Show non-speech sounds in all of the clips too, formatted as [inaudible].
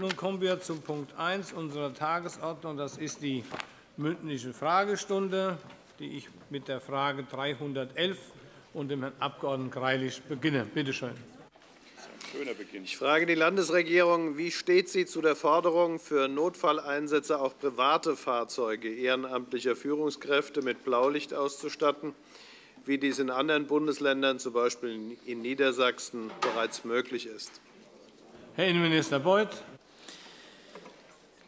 Nun kommen wir zu Punkt 1 unserer Tagesordnung. Das ist die mündliche Fragestunde, die ich mit der Frage 311 und dem Herrn Abg. Greilich beginne. Bitte schön. Ich frage die Landesregierung, wie steht sie zu der Forderung, für Notfalleinsätze auch private Fahrzeuge ehrenamtlicher Führungskräfte mit Blaulicht auszustatten, wie dies in anderen Bundesländern, z. B. in Niedersachsen, bereits möglich ist? Herr Innenminister Beuth.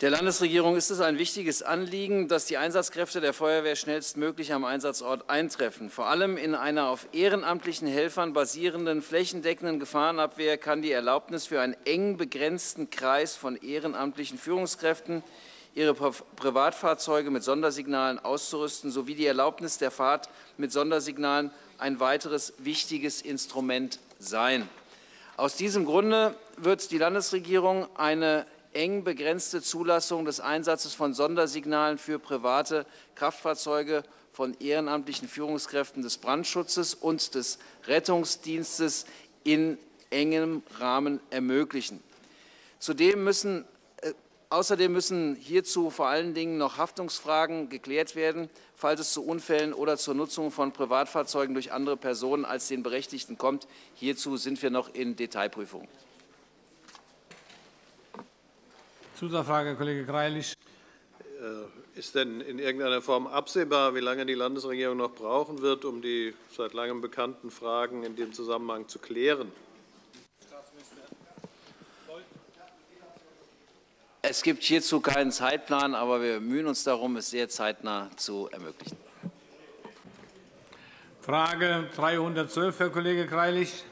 Der Landesregierung ist es ein wichtiges Anliegen, dass die Einsatzkräfte der Feuerwehr schnellstmöglich am Einsatzort eintreffen. Vor allem in einer auf ehrenamtlichen Helfern basierenden flächendeckenden Gefahrenabwehr kann die Erlaubnis für einen eng begrenzten Kreis von ehrenamtlichen Führungskräften, ihre Privatfahrzeuge mit Sondersignalen auszurüsten, sowie die Erlaubnis der Fahrt mit Sondersignalen ein weiteres wichtiges Instrument sein. Aus diesem Grunde wird die Landesregierung eine eng begrenzte Zulassung des Einsatzes von Sondersignalen für private Kraftfahrzeuge von ehrenamtlichen Führungskräften des Brandschutzes und des Rettungsdienstes in engem Rahmen ermöglichen. Zudem müssen, äh, außerdem müssen hierzu vor allen Dingen noch Haftungsfragen geklärt werden, falls es zu Unfällen oder zur Nutzung von Privatfahrzeugen durch andere Personen als den Berechtigten kommt. Hierzu sind wir noch in Detailprüfung. Zusatzfrage, Herr Kollege Greilich. Äh, ist denn in irgendeiner Form absehbar, wie lange die Landesregierung noch brauchen wird, um die seit langem bekannten Fragen in dem Zusammenhang zu klären? Es gibt hierzu keinen Zeitplan, aber wir bemühen uns darum, es sehr zeitnah zu ermöglichen. Frage 312, Herr Kollege Greilich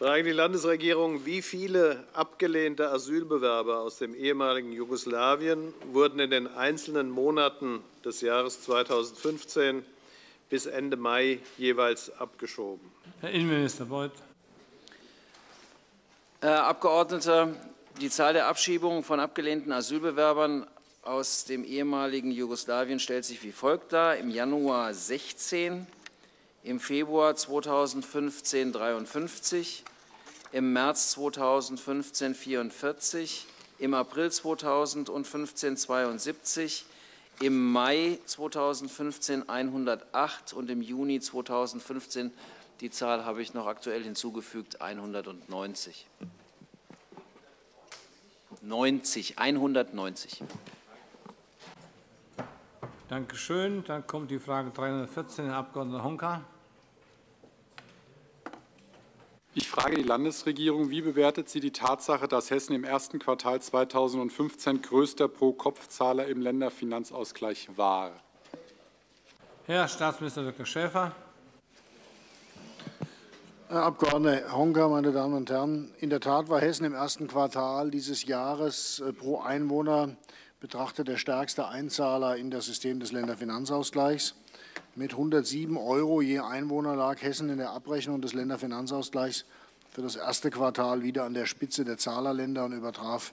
frage die Landesregierung, wie viele abgelehnte Asylbewerber aus dem ehemaligen Jugoslawien wurden in den einzelnen Monaten des Jahres 2015 bis Ende Mai jeweils abgeschoben? Herr Innenminister Beuth. Herr Abgeordneter, die Zahl der Abschiebungen von abgelehnten Asylbewerbern aus dem ehemaligen Jugoslawien stellt sich wie folgt dar. Im Januar 16, im Februar 2015 53, im März 2015 44, im April 2015 72, im Mai 2015 108 und im Juni 2015, die Zahl habe ich noch aktuell hinzugefügt, 190. 90, 190. Danke schön. Dann kommt die Frage 314, Herr Abg. Honka. Ich frage die Landesregierung, wie bewertet sie die Tatsache, dass Hessen im ersten Quartal 2015 größter Pro-Kopf-Zahler im Länderfinanzausgleich war? Herr Staatsminister Dr. Schäfer. Herr Abg. Honka, meine Damen und Herren, in der Tat war Hessen im ersten Quartal dieses Jahres äh, pro Einwohner betrachtet der stärkste Einzahler in das System des Länderfinanzausgleichs. Mit 107 Euro je Einwohner lag Hessen in der Abrechnung des Länderfinanzausgleichs für das erste Quartal wieder an der Spitze der Zahlerländer und übertraf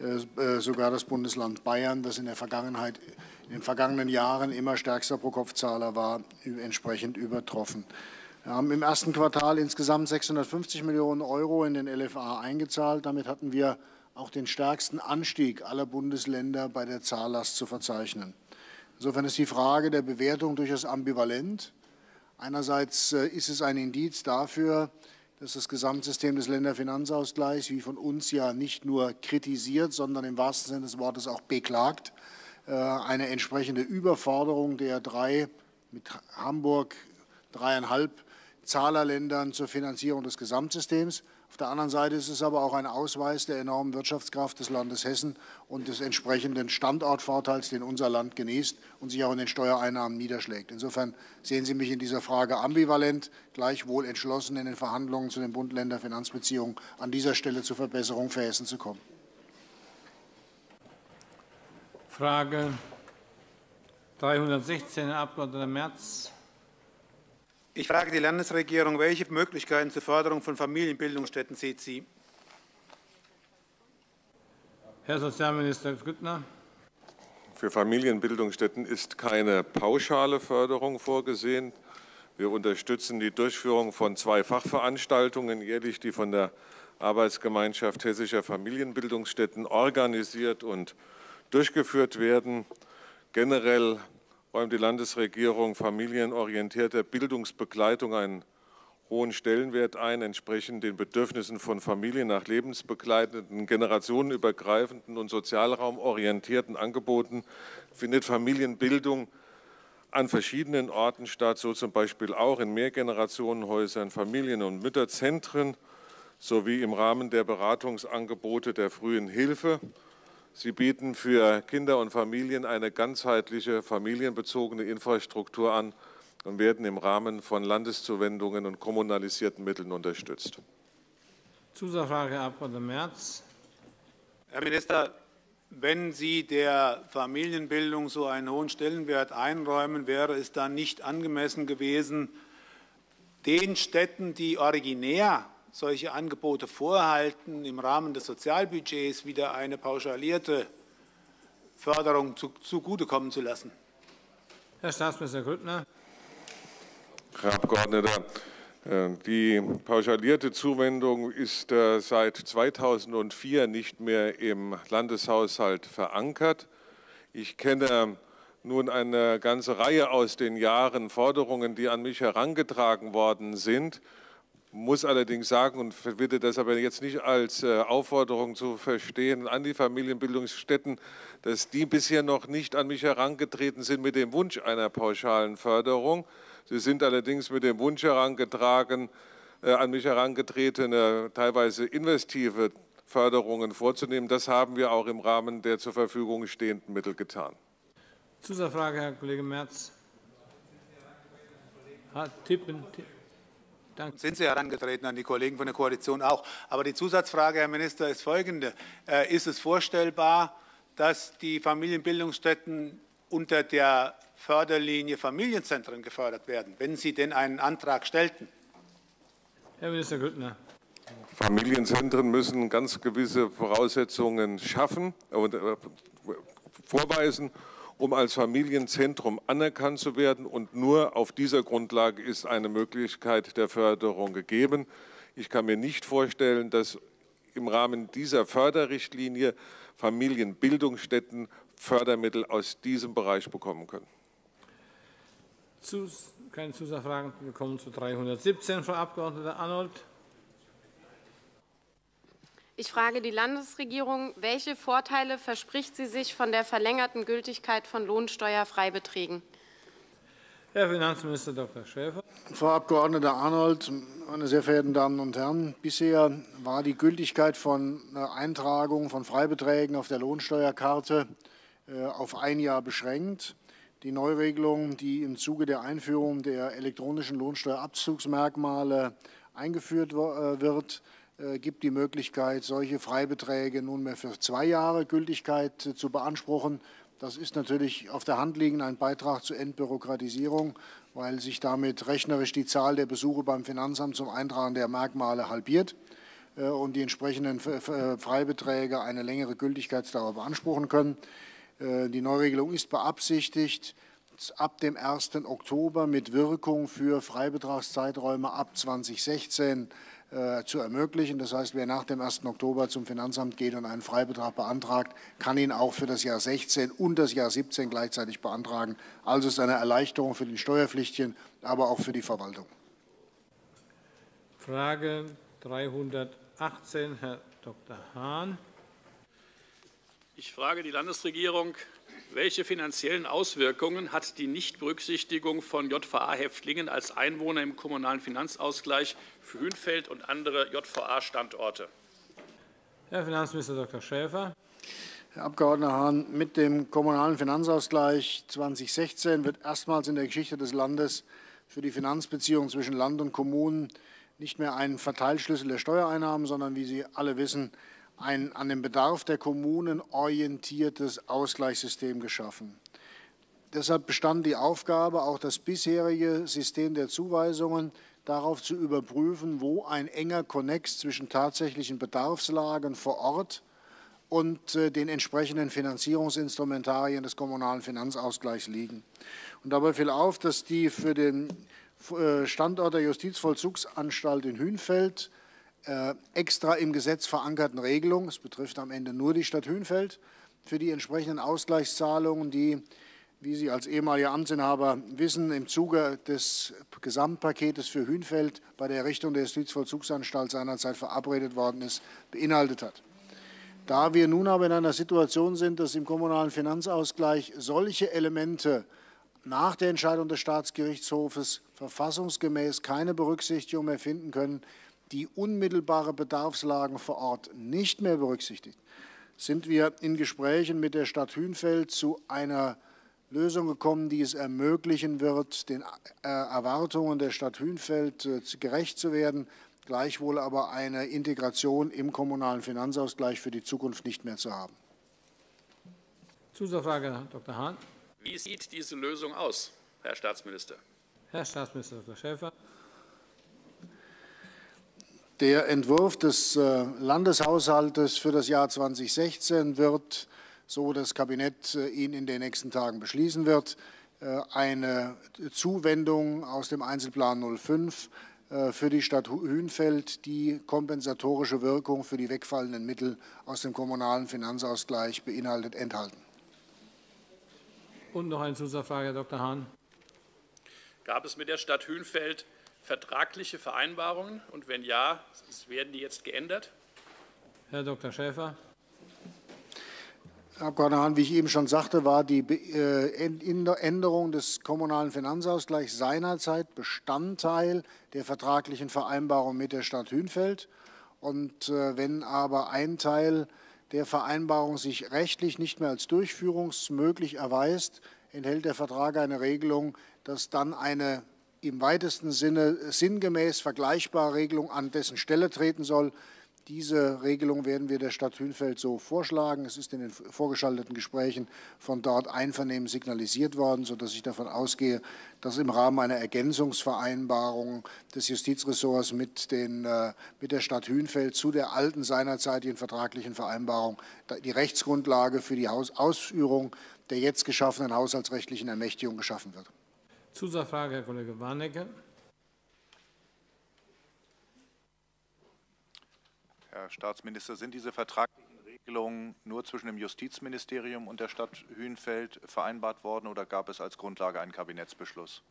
äh, äh, sogar das Bundesland Bayern, das in der Vergangenheit, in den vergangenen Jahren immer stärkster Pro-Kopf-Zahler war, entsprechend übertroffen. Wir haben im ersten Quartal insgesamt 650 Millionen Euro in den LFA eingezahlt. Damit hatten wir auch den stärksten Anstieg aller Bundesländer bei der Zahllast zu verzeichnen. Insofern ist die Frage der Bewertung durchaus ambivalent. Einerseits äh, ist es ein Indiz dafür, dass das Gesamtsystem des Länderfinanzausgleichs, wie von uns ja nicht nur kritisiert, sondern im wahrsten Sinne des Wortes auch beklagt, äh, eine entsprechende Überforderung der drei mit Hamburg dreieinhalb Zahlerländern zur Finanzierung des Gesamtsystems auf der anderen Seite ist es aber auch ein Ausweis der enormen Wirtschaftskraft des Landes Hessen und des entsprechenden Standortvorteils, den unser Land genießt und sich auch in den Steuereinnahmen niederschlägt. Insofern sehen Sie mich in dieser Frage ambivalent, gleichwohl entschlossen, in den Verhandlungen zu den Bund-Länder-Finanzbeziehungen an dieser Stelle zur Verbesserung für Hessen zu kommen. Frage 316, Herr Abg. Merz. Ich frage die Landesregierung, welche Möglichkeiten zur Förderung von Familienbildungsstätten sieht sie? Herr Sozialminister Grüttner. Für Familienbildungsstätten ist keine pauschale Förderung vorgesehen. Wir unterstützen die Durchführung von zwei Fachveranstaltungen jährlich, die von der Arbeitsgemeinschaft hessischer Familienbildungsstätten organisiert und durchgeführt werden. Generell räumt die Landesregierung familienorientierter Bildungsbegleitung einen hohen Stellenwert ein, entsprechend den Bedürfnissen von Familien nach lebensbegleitenden, generationenübergreifenden und sozialraumorientierten Angeboten findet Familienbildung an verschiedenen Orten statt, so zum Beispiel auch in Mehrgenerationenhäusern, Familien- und Mütterzentren sowie im Rahmen der Beratungsangebote der frühen Hilfe. Sie bieten für Kinder und Familien eine ganzheitliche familienbezogene Infrastruktur an und werden im Rahmen von Landeszuwendungen und kommunalisierten Mitteln unterstützt. Zusatzfrage, Herr Abg. Merz. Herr Minister, wenn Sie der Familienbildung so einen hohen Stellenwert einräumen, wäre es dann nicht angemessen gewesen, den Städten, die originär solche Angebote vorhalten, im Rahmen des Sozialbudgets wieder eine pauschalierte Förderung zugutekommen zu lassen? Herr Staatsminister Grüttner. Herr Abgeordneter, äh, die pauschalierte Zuwendung ist äh, seit 2004 nicht mehr im Landeshaushalt verankert. Ich kenne nun eine ganze Reihe aus den Jahren Forderungen, die an mich herangetragen worden sind muss allerdings sagen und bitte das aber jetzt nicht als äh, Aufforderung zu verstehen an die Familienbildungsstätten, dass die bisher noch nicht an mich herangetreten sind mit dem Wunsch einer pauschalen Förderung. Sie sind allerdings mit dem Wunsch herangetragen, äh, an mich herangetretene, teilweise investive Förderungen vorzunehmen. Das haben wir auch im Rahmen der zur Verfügung stehenden Mittel getan. Zusatzfrage, Herr Kollege Merz. Tippen, tippen. Danke. Sind Sie herangetreten an die Kollegen von der Koalition auch. Aber die Zusatzfrage, Herr Minister, ist folgende. Äh, ist es vorstellbar, dass die Familienbildungsstätten unter der Förderlinie Familienzentren gefördert werden, wenn Sie denn einen Antrag stellten? Herr Minister Grüttner. Familienzentren müssen ganz gewisse Voraussetzungen schaffen und äh, vorweisen um als Familienzentrum anerkannt zu werden. Und nur auf dieser Grundlage ist eine Möglichkeit der Förderung gegeben. Ich kann mir nicht vorstellen, dass im Rahmen dieser Förderrichtlinie Familienbildungsstätten Fördermittel aus diesem Bereich bekommen können. Keine Zusatzfragen. Wir kommen zu 317, Frau Abg. Arnold. Ich frage die Landesregierung, welche Vorteile verspricht sie sich von der verlängerten Gültigkeit von Lohnsteuerfreibeträgen? Herr Finanzminister Dr. Schäfer. Frau Abg. Arnold, meine sehr verehrten Damen und Herren, bisher war die Gültigkeit von Eintragung von Freibeträgen auf der Lohnsteuerkarte äh, auf ein Jahr beschränkt. Die Neuregelung, die im Zuge der Einführung der elektronischen Lohnsteuerabzugsmerkmale eingeführt äh, wird, äh, gibt die Möglichkeit, solche Freibeträge nunmehr für zwei Jahre Gültigkeit äh, zu beanspruchen. Das ist natürlich auf der Hand liegend ein Beitrag zur Entbürokratisierung, weil sich damit rechnerisch die Zahl der Besuche beim Finanzamt zum Eintragen der Merkmale halbiert äh, und die entsprechenden Freibeträge eine längere Gültigkeitsdauer beanspruchen können. Die Neuregelung ist beabsichtigt, ab dem 1. Oktober mit Wirkung für Freibetragszeiträume ab 2016 äh, zu ermöglichen. Das heißt, wer nach dem 1. Oktober zum Finanzamt geht und einen Freibetrag beantragt, kann ihn auch für das Jahr 16 und das Jahr 17 gleichzeitig beantragen. Also ist eine Erleichterung für den Steuerpflichtigen, aber auch für die Verwaltung. Frage 318, Herr Dr. Hahn. Ich frage die Landesregierung, welche finanziellen Auswirkungen hat die Nichtberücksichtigung von JVA-Häftlingen als Einwohner im Kommunalen Finanzausgleich für Hünfeld und andere JVA-Standorte? Herr Finanzminister Dr. Schäfer. Herr Abg. Hahn, mit dem Kommunalen Finanzausgleich 2016 wird erstmals in der Geschichte des Landes für die Finanzbeziehungen zwischen Land und Kommunen nicht mehr ein Verteilschlüssel der Steuereinnahmen, sondern, wie Sie alle wissen, ein an den Bedarf der Kommunen orientiertes Ausgleichssystem geschaffen. Deshalb bestand die Aufgabe, auch das bisherige System der Zuweisungen darauf zu überprüfen, wo ein enger Konnex zwischen tatsächlichen Bedarfslagen vor Ort und äh, den entsprechenden Finanzierungsinstrumentarien des kommunalen Finanzausgleichs liegen. Und dabei fiel auf, dass die für den äh, Standort der Justizvollzugsanstalt in Hünfeld extra im Gesetz verankerten Regelung, es betrifft am Ende nur die Stadt Hünfeld, für die entsprechenden Ausgleichszahlungen, die, wie Sie als ehemaliger Amtsinhaber wissen, im Zuge des Gesamtpaketes für Hünfeld bei der Errichtung der Justizvollzugsanstalt seinerzeit verabredet worden ist, beinhaltet hat. Da wir nun aber in einer Situation sind, dass im kommunalen Finanzausgleich solche Elemente nach der Entscheidung des Staatsgerichtshofes verfassungsgemäß keine Berücksichtigung mehr finden können, die unmittelbare Bedarfslagen vor Ort nicht mehr berücksichtigt, sind wir in Gesprächen mit der Stadt Hünfeld zu einer Lösung gekommen, die es ermöglichen wird, den äh, Erwartungen der Stadt Hünfeld äh, gerecht zu werden, gleichwohl aber eine Integration im kommunalen Finanzausgleich für die Zukunft nicht mehr zu haben. Zusatzfrage, Herr Dr. Hahn. Wie sieht diese Lösung aus, Herr Staatsminister? Herr Staatsminister Dr. Schäfer. Der Entwurf des äh, Landeshaushaltes für das Jahr 2016 wird, so das Kabinett äh, ihn in den nächsten Tagen beschließen wird, äh, eine Zuwendung aus dem Einzelplan 05 für die Stadt Hünfeld, die kompensatorische Wirkung für die wegfallenden Mittel aus dem kommunalen Finanzausgleich beinhaltet, enthalten. Und noch eine Zusatzfrage, Herr Dr. Hahn. Gab es mit der Stadt Hünfeld vertragliche Vereinbarungen? Und wenn ja, werden die jetzt geändert? Herr Dr. Schäfer. Herr Abgeordneter Hahn, wie ich eben schon sagte, war die äh, Änderung des kommunalen Finanzausgleichs seinerzeit Bestandteil der vertraglichen Vereinbarung mit der Stadt Hünfeld. Und äh, wenn aber ein Teil der Vereinbarung sich rechtlich nicht mehr als durchführungsmöglich erweist, enthält der Vertrag eine Regelung, dass dann eine im weitesten Sinne sinngemäß vergleichbare Regelung an dessen Stelle treten soll. Diese Regelung werden wir der Stadt Hünfeld so vorschlagen. Es ist in den vorgeschalteten Gesprächen von dort einvernehmen signalisiert worden, sodass ich davon ausgehe, dass im Rahmen einer Ergänzungsvereinbarung des Justizressorts mit, den, äh, mit der Stadt Hünfeld zu der alten seinerzeitigen vertraglichen Vereinbarung die Rechtsgrundlage für die Ausführung der jetzt geschaffenen haushaltsrechtlichen Ermächtigung geschaffen wird. Zusatzfrage, Herr Kollege Warnecke. Herr Staatsminister, sind diese vertraglichen Regelungen nur zwischen dem Justizministerium und der Stadt Hünfeld vereinbart worden oder gab es als Grundlage einen Kabinettsbeschluss?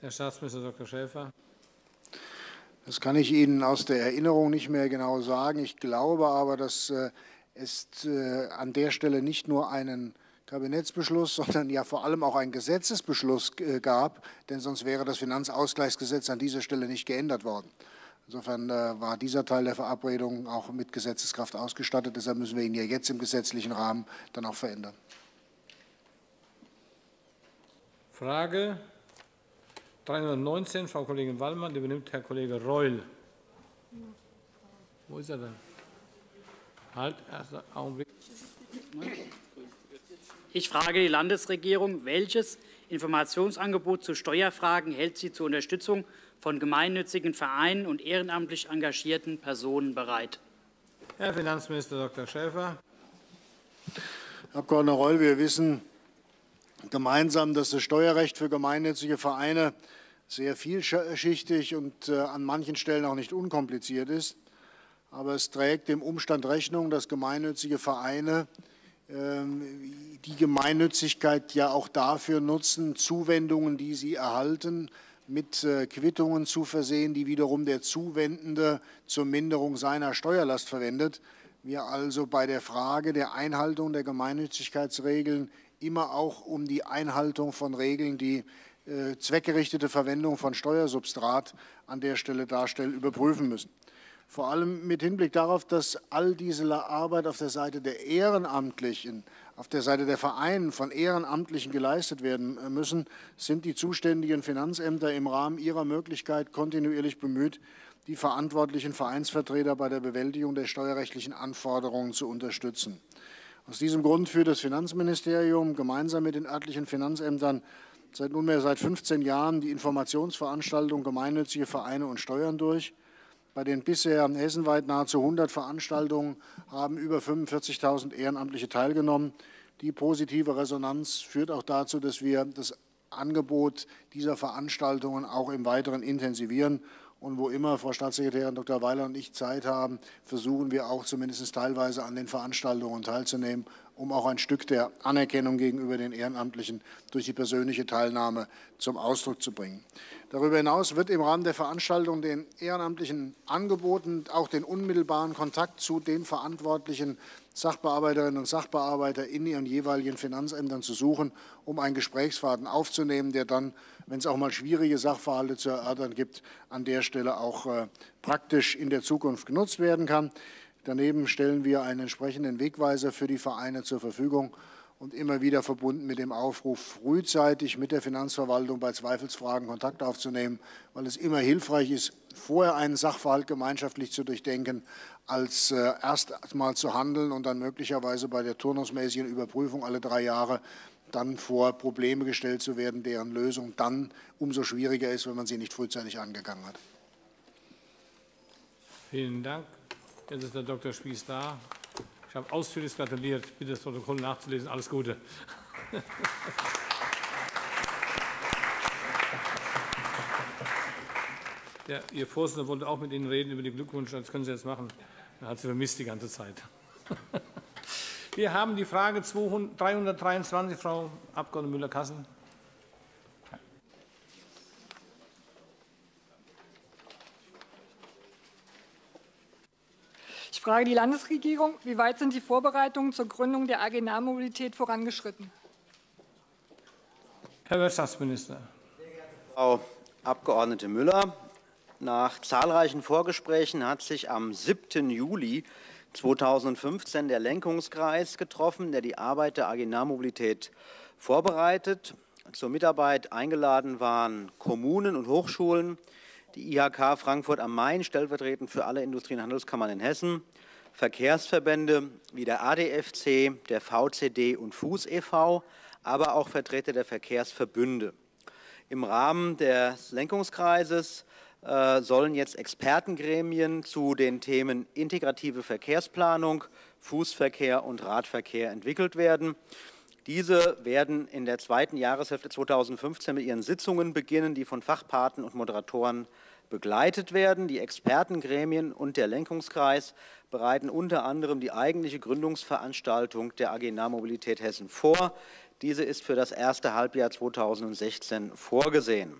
Herr Staatsminister Dr. Schäfer. Das kann ich Ihnen aus der Erinnerung nicht mehr genau sagen. Ich glaube aber, dass äh, es äh, an der Stelle nicht nur einen Kabinettsbeschluss, [laughs] sondern ja vor allem auch einen Gesetzesbeschluss äh, gab, denn sonst wäre das Finanzausgleichsgesetz an dieser Stelle nicht geändert worden. Insofern äh, war dieser Teil der Verabredung auch mit Gesetzeskraft ausgestattet. Deshalb müssen wir ihn ja jetzt im gesetzlichen Rahmen dann auch verändern. Frage 319, Frau Kollegin Wallmann, die übernimmt Herr Kollege Reul. Wo ist er denn? Halt, erster Augenblick. [coughs] Ich frage die Landesregierung, welches Informationsangebot zu Steuerfragen hält sie zur Unterstützung von gemeinnützigen Vereinen und ehrenamtlich engagierten Personen bereit? Herr Finanzminister Dr. Schäfer. Herr Abg. Reul, wir wissen gemeinsam, dass das Steuerrecht für gemeinnützige Vereine sehr vielschichtig und äh, an manchen Stellen auch nicht unkompliziert ist. Aber es trägt dem Umstand Rechnung, dass gemeinnützige Vereine die Gemeinnützigkeit ja auch dafür nutzen, Zuwendungen, die sie erhalten, mit äh, Quittungen zu versehen, die wiederum der Zuwendende zur Minderung seiner Steuerlast verwendet. Wir also bei der Frage der Einhaltung der Gemeinnützigkeitsregeln immer auch um die Einhaltung von Regeln, die äh, zweckgerichtete Verwendung von Steuersubstrat an der Stelle darstellen, überprüfen müssen vor allem mit Hinblick darauf, dass all diese Arbeit auf der Seite der Ehrenamtlichen, auf der Seite der Vereine von Ehrenamtlichen geleistet werden müssen, sind die zuständigen Finanzämter im Rahmen ihrer Möglichkeit kontinuierlich bemüht, die verantwortlichen Vereinsvertreter bei der Bewältigung der steuerrechtlichen Anforderungen zu unterstützen. Aus diesem Grund führt das Finanzministerium gemeinsam mit den örtlichen Finanzämtern seit nunmehr seit 15 Jahren die Informationsveranstaltung Gemeinnützige Vereine und Steuern durch. Bei den bisher hessenweit nahezu 100 Veranstaltungen haben über 45.000 Ehrenamtliche teilgenommen. Die positive Resonanz führt auch dazu, dass wir das Angebot dieser Veranstaltungen auch im Weiteren intensivieren Und wo immer Frau Staatssekretärin Dr. Weiler und ich Zeit haben, versuchen wir auch zumindest teilweise an den Veranstaltungen teilzunehmen, um auch ein Stück der Anerkennung gegenüber den Ehrenamtlichen durch die persönliche Teilnahme zum Ausdruck zu bringen. Darüber hinaus wird im Rahmen der Veranstaltung den Ehrenamtlichen angeboten, auch den unmittelbaren Kontakt zu den verantwortlichen Sachbearbeiterinnen und Sachbearbeiter in ihren jeweiligen Finanzämtern zu suchen, um einen Gesprächsfaden aufzunehmen, der dann, wenn es auch mal schwierige Sachverhalte zu erörtern gibt, an der Stelle auch äh, praktisch in der Zukunft genutzt werden kann. Daneben stellen wir einen entsprechenden Wegweiser für die Vereine zur Verfügung und immer wieder verbunden mit dem Aufruf, frühzeitig mit der Finanzverwaltung bei Zweifelsfragen Kontakt aufzunehmen, weil es immer hilfreich ist, vorher einen Sachverhalt gemeinschaftlich zu durchdenken, als äh, erst mal zu handeln und dann möglicherweise bei der turnusmäßigen Überprüfung alle drei Jahre dann vor Probleme gestellt zu werden, deren Lösung dann umso schwieriger ist, wenn man sie nicht frühzeitig angegangen hat. Vielen Dank. Jetzt ist der Dr. Spieß da. Ich habe ausführlich gratuliert. Bitte das Protokoll nachzulesen. Alles Gute. Der, Ihr Vorsitzender wollte auch mit Ihnen reden über die Glückwünsche. Das können Sie jetzt machen. Er hat Sie vermisst die ganze Zeit. Wir haben die Frage 323, Frau Abg. Müller-Kassel. Ich frage die Landesregierung, wie weit sind die Vorbereitungen zur Gründung der AG Nahmobilität vorangeschritten? Herr Wirtschaftsminister. Frau Abg. Müller, nach zahlreichen Vorgesprächen hat sich am 7. Juli 2015 der Lenkungskreis getroffen, der die Arbeit der AG Nahmobilität vorbereitet. Zur Mitarbeit eingeladen waren Kommunen und Hochschulen, die IHK Frankfurt am Main, stellvertretend für alle Industrie- und Handelskammern in Hessen, Verkehrsverbände wie der ADFC, der VCD und Fuß e.V., aber auch Vertreter der Verkehrsverbünde. Im Rahmen des Lenkungskreises äh, sollen jetzt Expertengremien zu den Themen integrative Verkehrsplanung, Fußverkehr und Radverkehr entwickelt werden. Diese werden in der zweiten Jahreshälfte 2015 mit ihren Sitzungen beginnen, die von Fachpaten und Moderatoren begleitet werden. Die Expertengremien und der Lenkungskreis bereiten unter anderem die eigentliche Gründungsveranstaltung der AG Nahmobilität Hessen vor. Diese ist für das erste Halbjahr 2016 vorgesehen.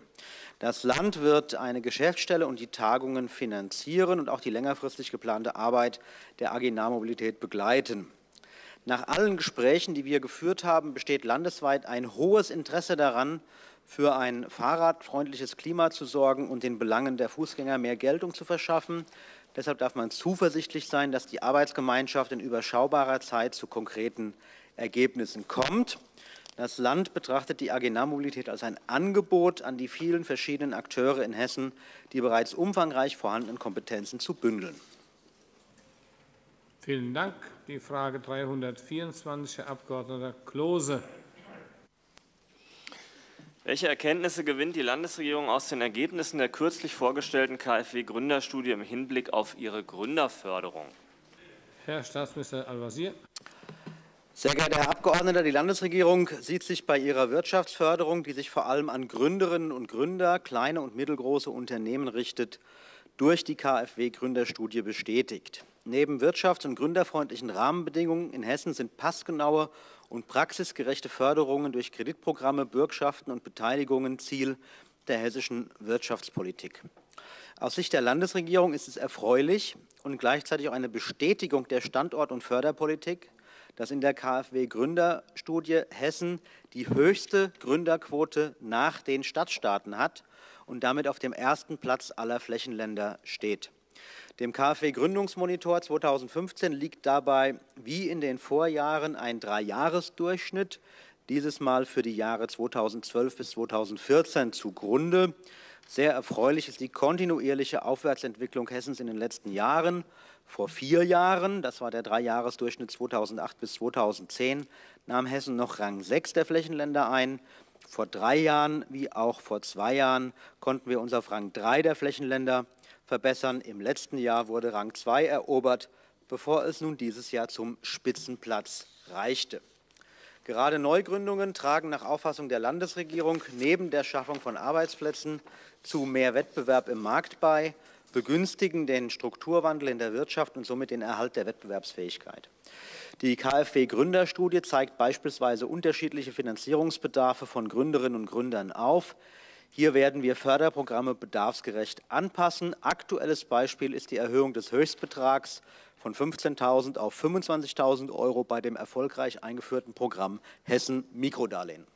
Das Land wird eine Geschäftsstelle und die Tagungen finanzieren und auch die längerfristig geplante Arbeit der AG Nahmobilität begleiten. Nach allen Gesprächen, die wir geführt haben, besteht landesweit ein hohes Interesse daran, für ein fahrradfreundliches Klima zu sorgen und den Belangen der Fußgänger mehr Geltung zu verschaffen. Deshalb darf man zuversichtlich sein, dass die Arbeitsgemeinschaft in überschaubarer Zeit zu konkreten Ergebnissen kommt. Das Land betrachtet die AG Nahmobilität als ein Angebot an die vielen verschiedenen Akteure in Hessen, die bereits umfangreich vorhandenen Kompetenzen zu bündeln. Vielen Dank. Die Frage 324, Herr Abg. Klose. Welche Erkenntnisse gewinnt die Landesregierung aus den Ergebnissen der kürzlich vorgestellten KfW-Gründerstudie im Hinblick auf ihre Gründerförderung? Herr Staatsminister Al-Wazir. Sehr geehrter Herr Abgeordneter, die Landesregierung sieht sich bei ihrer Wirtschaftsförderung, die sich vor allem an Gründerinnen und Gründer, kleine und mittelgroße Unternehmen richtet, durch die KfW-Gründerstudie bestätigt. Neben wirtschafts- und gründerfreundlichen Rahmenbedingungen in Hessen sind passgenaue und praxisgerechte Förderungen durch Kreditprogramme, Bürgschaften und Beteiligungen Ziel der hessischen Wirtschaftspolitik. Aus Sicht der Landesregierung ist es erfreulich und gleichzeitig auch eine Bestätigung der Standort- und Förderpolitik, dass in der KfW-Gründerstudie Hessen die höchste Gründerquote nach den Stadtstaaten hat und damit auf dem ersten Platz aller Flächenländer steht. Dem KfW-Gründungsmonitor 2015 liegt dabei wie in den Vorjahren ein Dreijahresdurchschnitt, dieses Mal für die Jahre 2012 bis 2014 zugrunde. Sehr erfreulich ist die kontinuierliche Aufwärtsentwicklung Hessens in den letzten Jahren. Vor vier Jahren, das war der Dreijahresdurchschnitt 2008 bis 2010, nahm Hessen noch Rang 6 der Flächenländer ein. Vor drei Jahren wie auch vor zwei Jahren konnten wir uns auf Rang 3 der Flächenländer verbessern. Im letzten Jahr wurde Rang 2 erobert, bevor es nun dieses Jahr zum Spitzenplatz reichte. Gerade Neugründungen tragen nach Auffassung der Landesregierung neben der Schaffung von Arbeitsplätzen zu mehr Wettbewerb im Markt bei, begünstigen den Strukturwandel in der Wirtschaft und somit den Erhalt der Wettbewerbsfähigkeit. Die KfW-Gründerstudie zeigt beispielsweise unterschiedliche Finanzierungsbedarfe von Gründerinnen und Gründern auf. Hier werden wir Förderprogramme bedarfsgerecht anpassen. Aktuelles Beispiel ist die Erhöhung des Höchstbetrags von 15.000 auf 25.000 Euro bei dem erfolgreich eingeführten Programm Hessen Mikrodarlehen.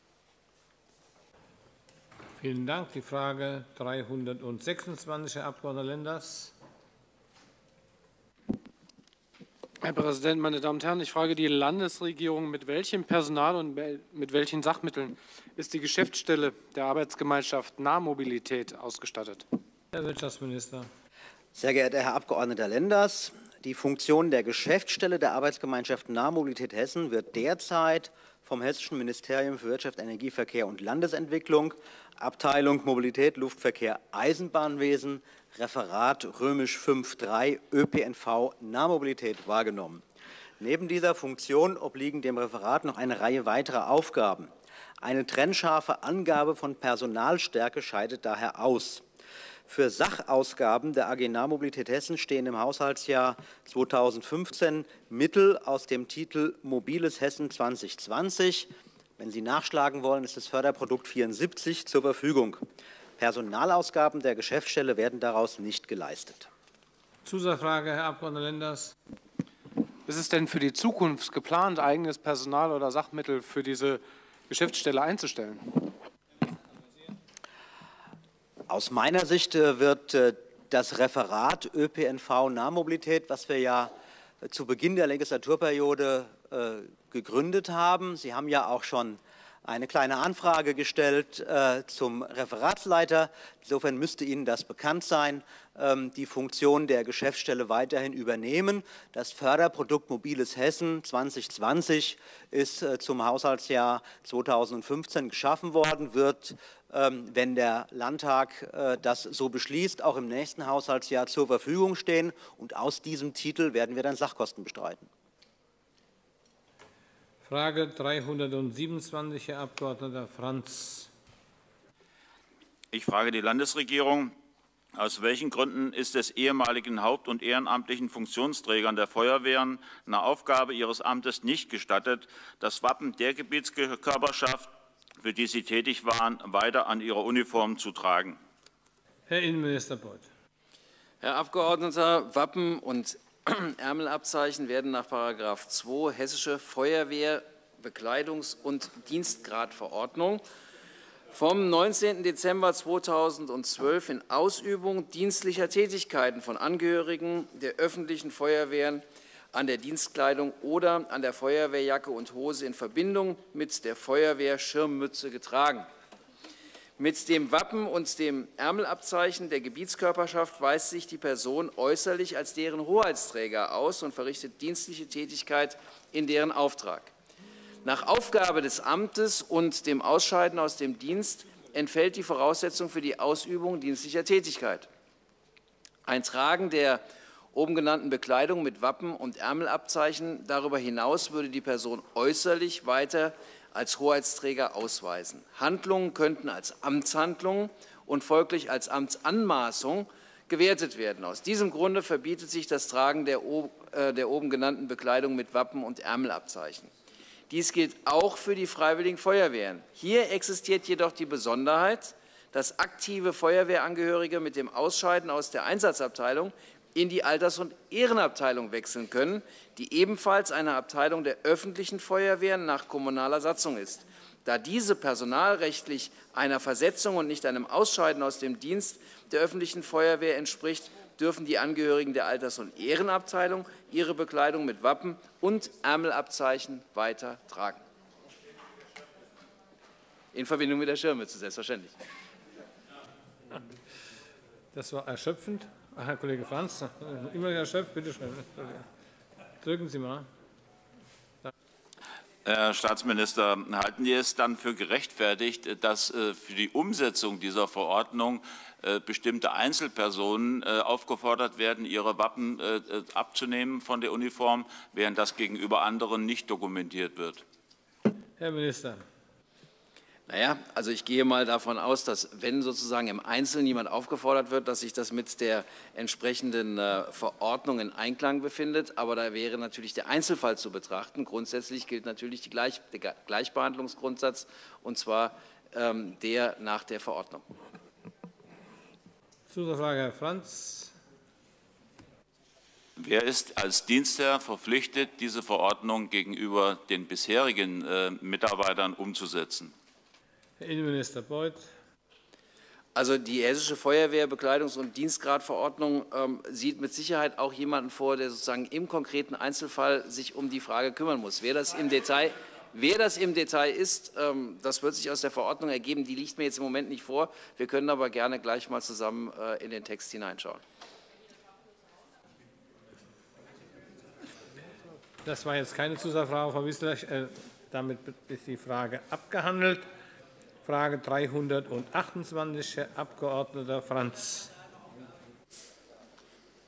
Vielen Dank. Die Frage 326, Herr Abg. Lenders. Herr Präsident, meine Damen und Herren! Ich frage die Landesregierung, mit welchem Personal und mit welchen Sachmitteln ist die Geschäftsstelle der Arbeitsgemeinschaft Nahmobilität ausgestattet? Herr Wirtschaftsminister. Sehr geehrter Herr Abg. Lenders, die Funktion der Geschäftsstelle der Arbeitsgemeinschaft Nahmobilität Hessen wird derzeit vom Hessischen Ministerium für Wirtschaft, Energie, Verkehr und Landesentwicklung, Abteilung Mobilität, Luftverkehr, Eisenbahnwesen, Referat römisch 5.3 ÖPNV Nahmobilität wahrgenommen. Neben dieser Funktion obliegen dem Referat noch eine Reihe weiterer Aufgaben. Eine trennscharfe Angabe von Personalstärke scheidet daher aus. Für Sachausgaben der AG Nahmobilität Hessen stehen im Haushaltsjahr 2015 Mittel aus dem Titel Mobiles Hessen 2020. Wenn Sie nachschlagen wollen, ist das Förderprodukt 74 zur Verfügung. Personalausgaben der Geschäftsstelle werden daraus nicht geleistet. Zusatzfrage, Herr Abg. Lenders. Ist es denn für die Zukunft geplant, eigenes Personal oder Sachmittel für diese Geschäftsstelle einzustellen? Aus meiner Sicht äh, wird äh, das Referat ÖPNV Nahmobilität, was wir ja äh, zu Beginn der Legislaturperiode gegründet haben, Sie haben ja auch schon eine kleine Anfrage gestellt äh, zum Referatsleiter. Insofern müsste Ihnen das bekannt sein. Ähm, die Funktion der Geschäftsstelle weiterhin übernehmen. Das Förderprodukt Mobiles Hessen 2020 ist äh, zum Haushaltsjahr 2015 geschaffen worden, wird, ähm, wenn der Landtag äh, das so beschließt, auch im nächsten Haushaltsjahr zur Verfügung stehen. Und aus diesem Titel werden wir dann Sachkosten bestreiten. Frage 327, Herr Abg. Franz. Ich frage die Landesregierung, aus welchen Gründen ist es ehemaligen haupt- und ehrenamtlichen Funktionsträgern der Feuerwehren nach Aufgabe ihres Amtes nicht gestattet, das Wappen der Gebietskörperschaft, für die sie tätig waren, weiter an ihrer Uniform zu tragen? Herr Innenminister Beuth. Herr Abgeordneter, Wappen und [clears throat] Ärmelabzeichen werden nach § 2 Hessische Feuerwehr Bekleidungs- und Dienstgradverordnung vom 19. Dezember 2012 in Ausübung dienstlicher Tätigkeiten von Angehörigen der öffentlichen Feuerwehren an der Dienstkleidung oder an der Feuerwehrjacke und Hose in Verbindung mit der Feuerwehrschirmmütze getragen. Mit dem Wappen und dem Ärmelabzeichen der Gebietskörperschaft weist sich die Person äußerlich als deren Hoheitsträger aus und verrichtet dienstliche Tätigkeit in deren Auftrag. Nach Aufgabe des Amtes und dem Ausscheiden aus dem Dienst entfällt die Voraussetzung für die Ausübung dienstlicher Tätigkeit. Ein Tragen der oben genannten Bekleidung mit Wappen und Ärmelabzeichen darüber hinaus würde die Person äußerlich weiter als Hoheitsträger ausweisen. Handlungen könnten als Amtshandlungen und folglich als Amtsanmaßung gewertet werden. Aus diesem Grunde verbietet sich das Tragen der, äh, der oben genannten Bekleidung mit Wappen und Ärmelabzeichen. Dies gilt auch für die Freiwilligen Feuerwehren. Hier existiert jedoch die Besonderheit, dass aktive Feuerwehrangehörige mit dem Ausscheiden aus der Einsatzabteilung in die Alters- und Ehrenabteilung wechseln können, die ebenfalls eine Abteilung der öffentlichen Feuerwehren nach kommunaler Satzung ist. Da diese personalrechtlich einer Versetzung und nicht einem Ausscheiden aus dem Dienst der öffentlichen Feuerwehr entspricht, dürfen die Angehörigen der Alters- und Ehrenabteilung ihre Bekleidung mit Wappen und Ärmelabzeichen weiter tragen. In Verbindung mit der Schirmmütze, selbstverständlich. Das war erschöpfend. Ach, Herr Kollege Franz, immer erschöpft, bitte schön. Drücken Sie mal. Herr Staatsminister, halten Sie es dann für gerechtfertigt, dass äh, für die Umsetzung dieser Verordnung äh, bestimmte Einzelpersonen äh, aufgefordert werden, ihre Wappen abzunehmen von der Uniform, während das gegenüber anderen nicht dokumentiert wird? Herr Minister. Naja, also ich gehe mal davon aus, dass wenn sozusagen im Einzelnen jemand aufgefordert wird, dass sich das mit der entsprechenden äh, Verordnung in Einklang befindet. Aber da wäre natürlich der Einzelfall zu betrachten. Grundsätzlich gilt natürlich Gleich, der Gleichbehandlungsgrundsatz, und zwar ähm, der nach der Verordnung. Zusatzfrage, Herr Franz. Wer ist als Dienstherr verpflichtet, diese Verordnung gegenüber den bisherigen äh, Mitarbeitern umzusetzen? Herr Innenminister Beuth. Also die Hessische Feuerwehr Bekleidungs- und Dienstgradverordnung ähm, sieht mit Sicherheit auch jemanden vor, der sozusagen im konkreten Einzelfall sich um die Frage kümmern muss. Wer das im Detail, wer das im Detail ist, ähm, das wird sich aus der Verordnung ergeben. Die liegt mir jetzt im Moment nicht vor. Wir können aber gerne gleich mal zusammen äh, in den Text hineinschauen. Das war jetzt keine Zusatzfrage, Frau Wissler. Äh, damit ist die Frage abgehandelt. Frage 328, Herr Abg. Franz.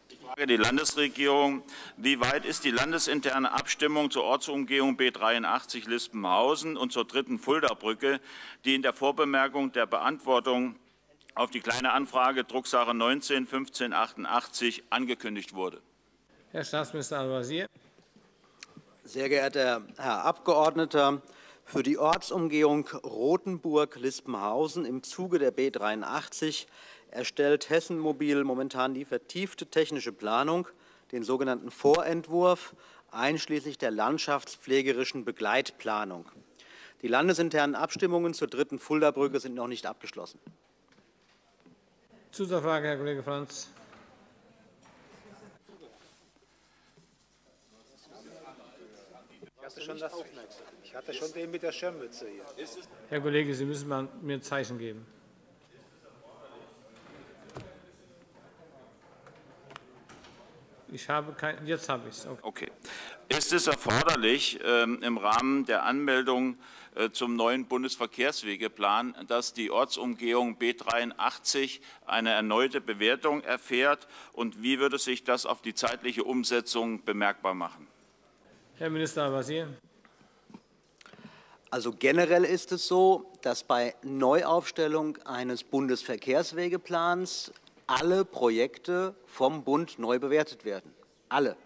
Ich frage die Landesregierung, wie weit ist die landesinterne Abstimmung zur Ortsumgehung B 83 Lispenhausen und zur dritten Fulda-Brücke, die in der Vorbemerkung der Beantwortung auf die Kleine Anfrage Drucksache 19 1588 angekündigt wurde? Herr Staatsminister Al-Wazir. Sehr geehrter Herr Abgeordneter, für die Ortsumgehung Rothenburg-Lispenhausen im Zuge der B 83 erstellt Hessen Mobil momentan die vertiefte technische Planung, den sogenannten Vorentwurf, einschließlich der landschaftspflegerischen Begleitplanung. Die landesinternen Abstimmungen zur dritten Fulda-Brücke sind noch nicht abgeschlossen. Zusatzfrage, Herr Kollege Franz. Ich hatte schon das ich hatte schon den mit der Schirmmütze hier. Herr Kollege, Sie müssen mir ein Zeichen geben. Ich habe kein, jetzt habe ich es. Okay. okay. Ist es erforderlich, ähm, im Rahmen der Anmeldung äh, zum neuen Bundesverkehrswegeplan, dass die Ortsumgehung B 83 eine erneute Bewertung erfährt? Und wie würde sich das auf die zeitliche Umsetzung bemerkbar machen? Herr Minister Al-Wazir. Also generell ist es so, dass bei Neuaufstellung eines Bundesverkehrswegeplans alle Projekte vom Bund neu bewertet werden. Alle.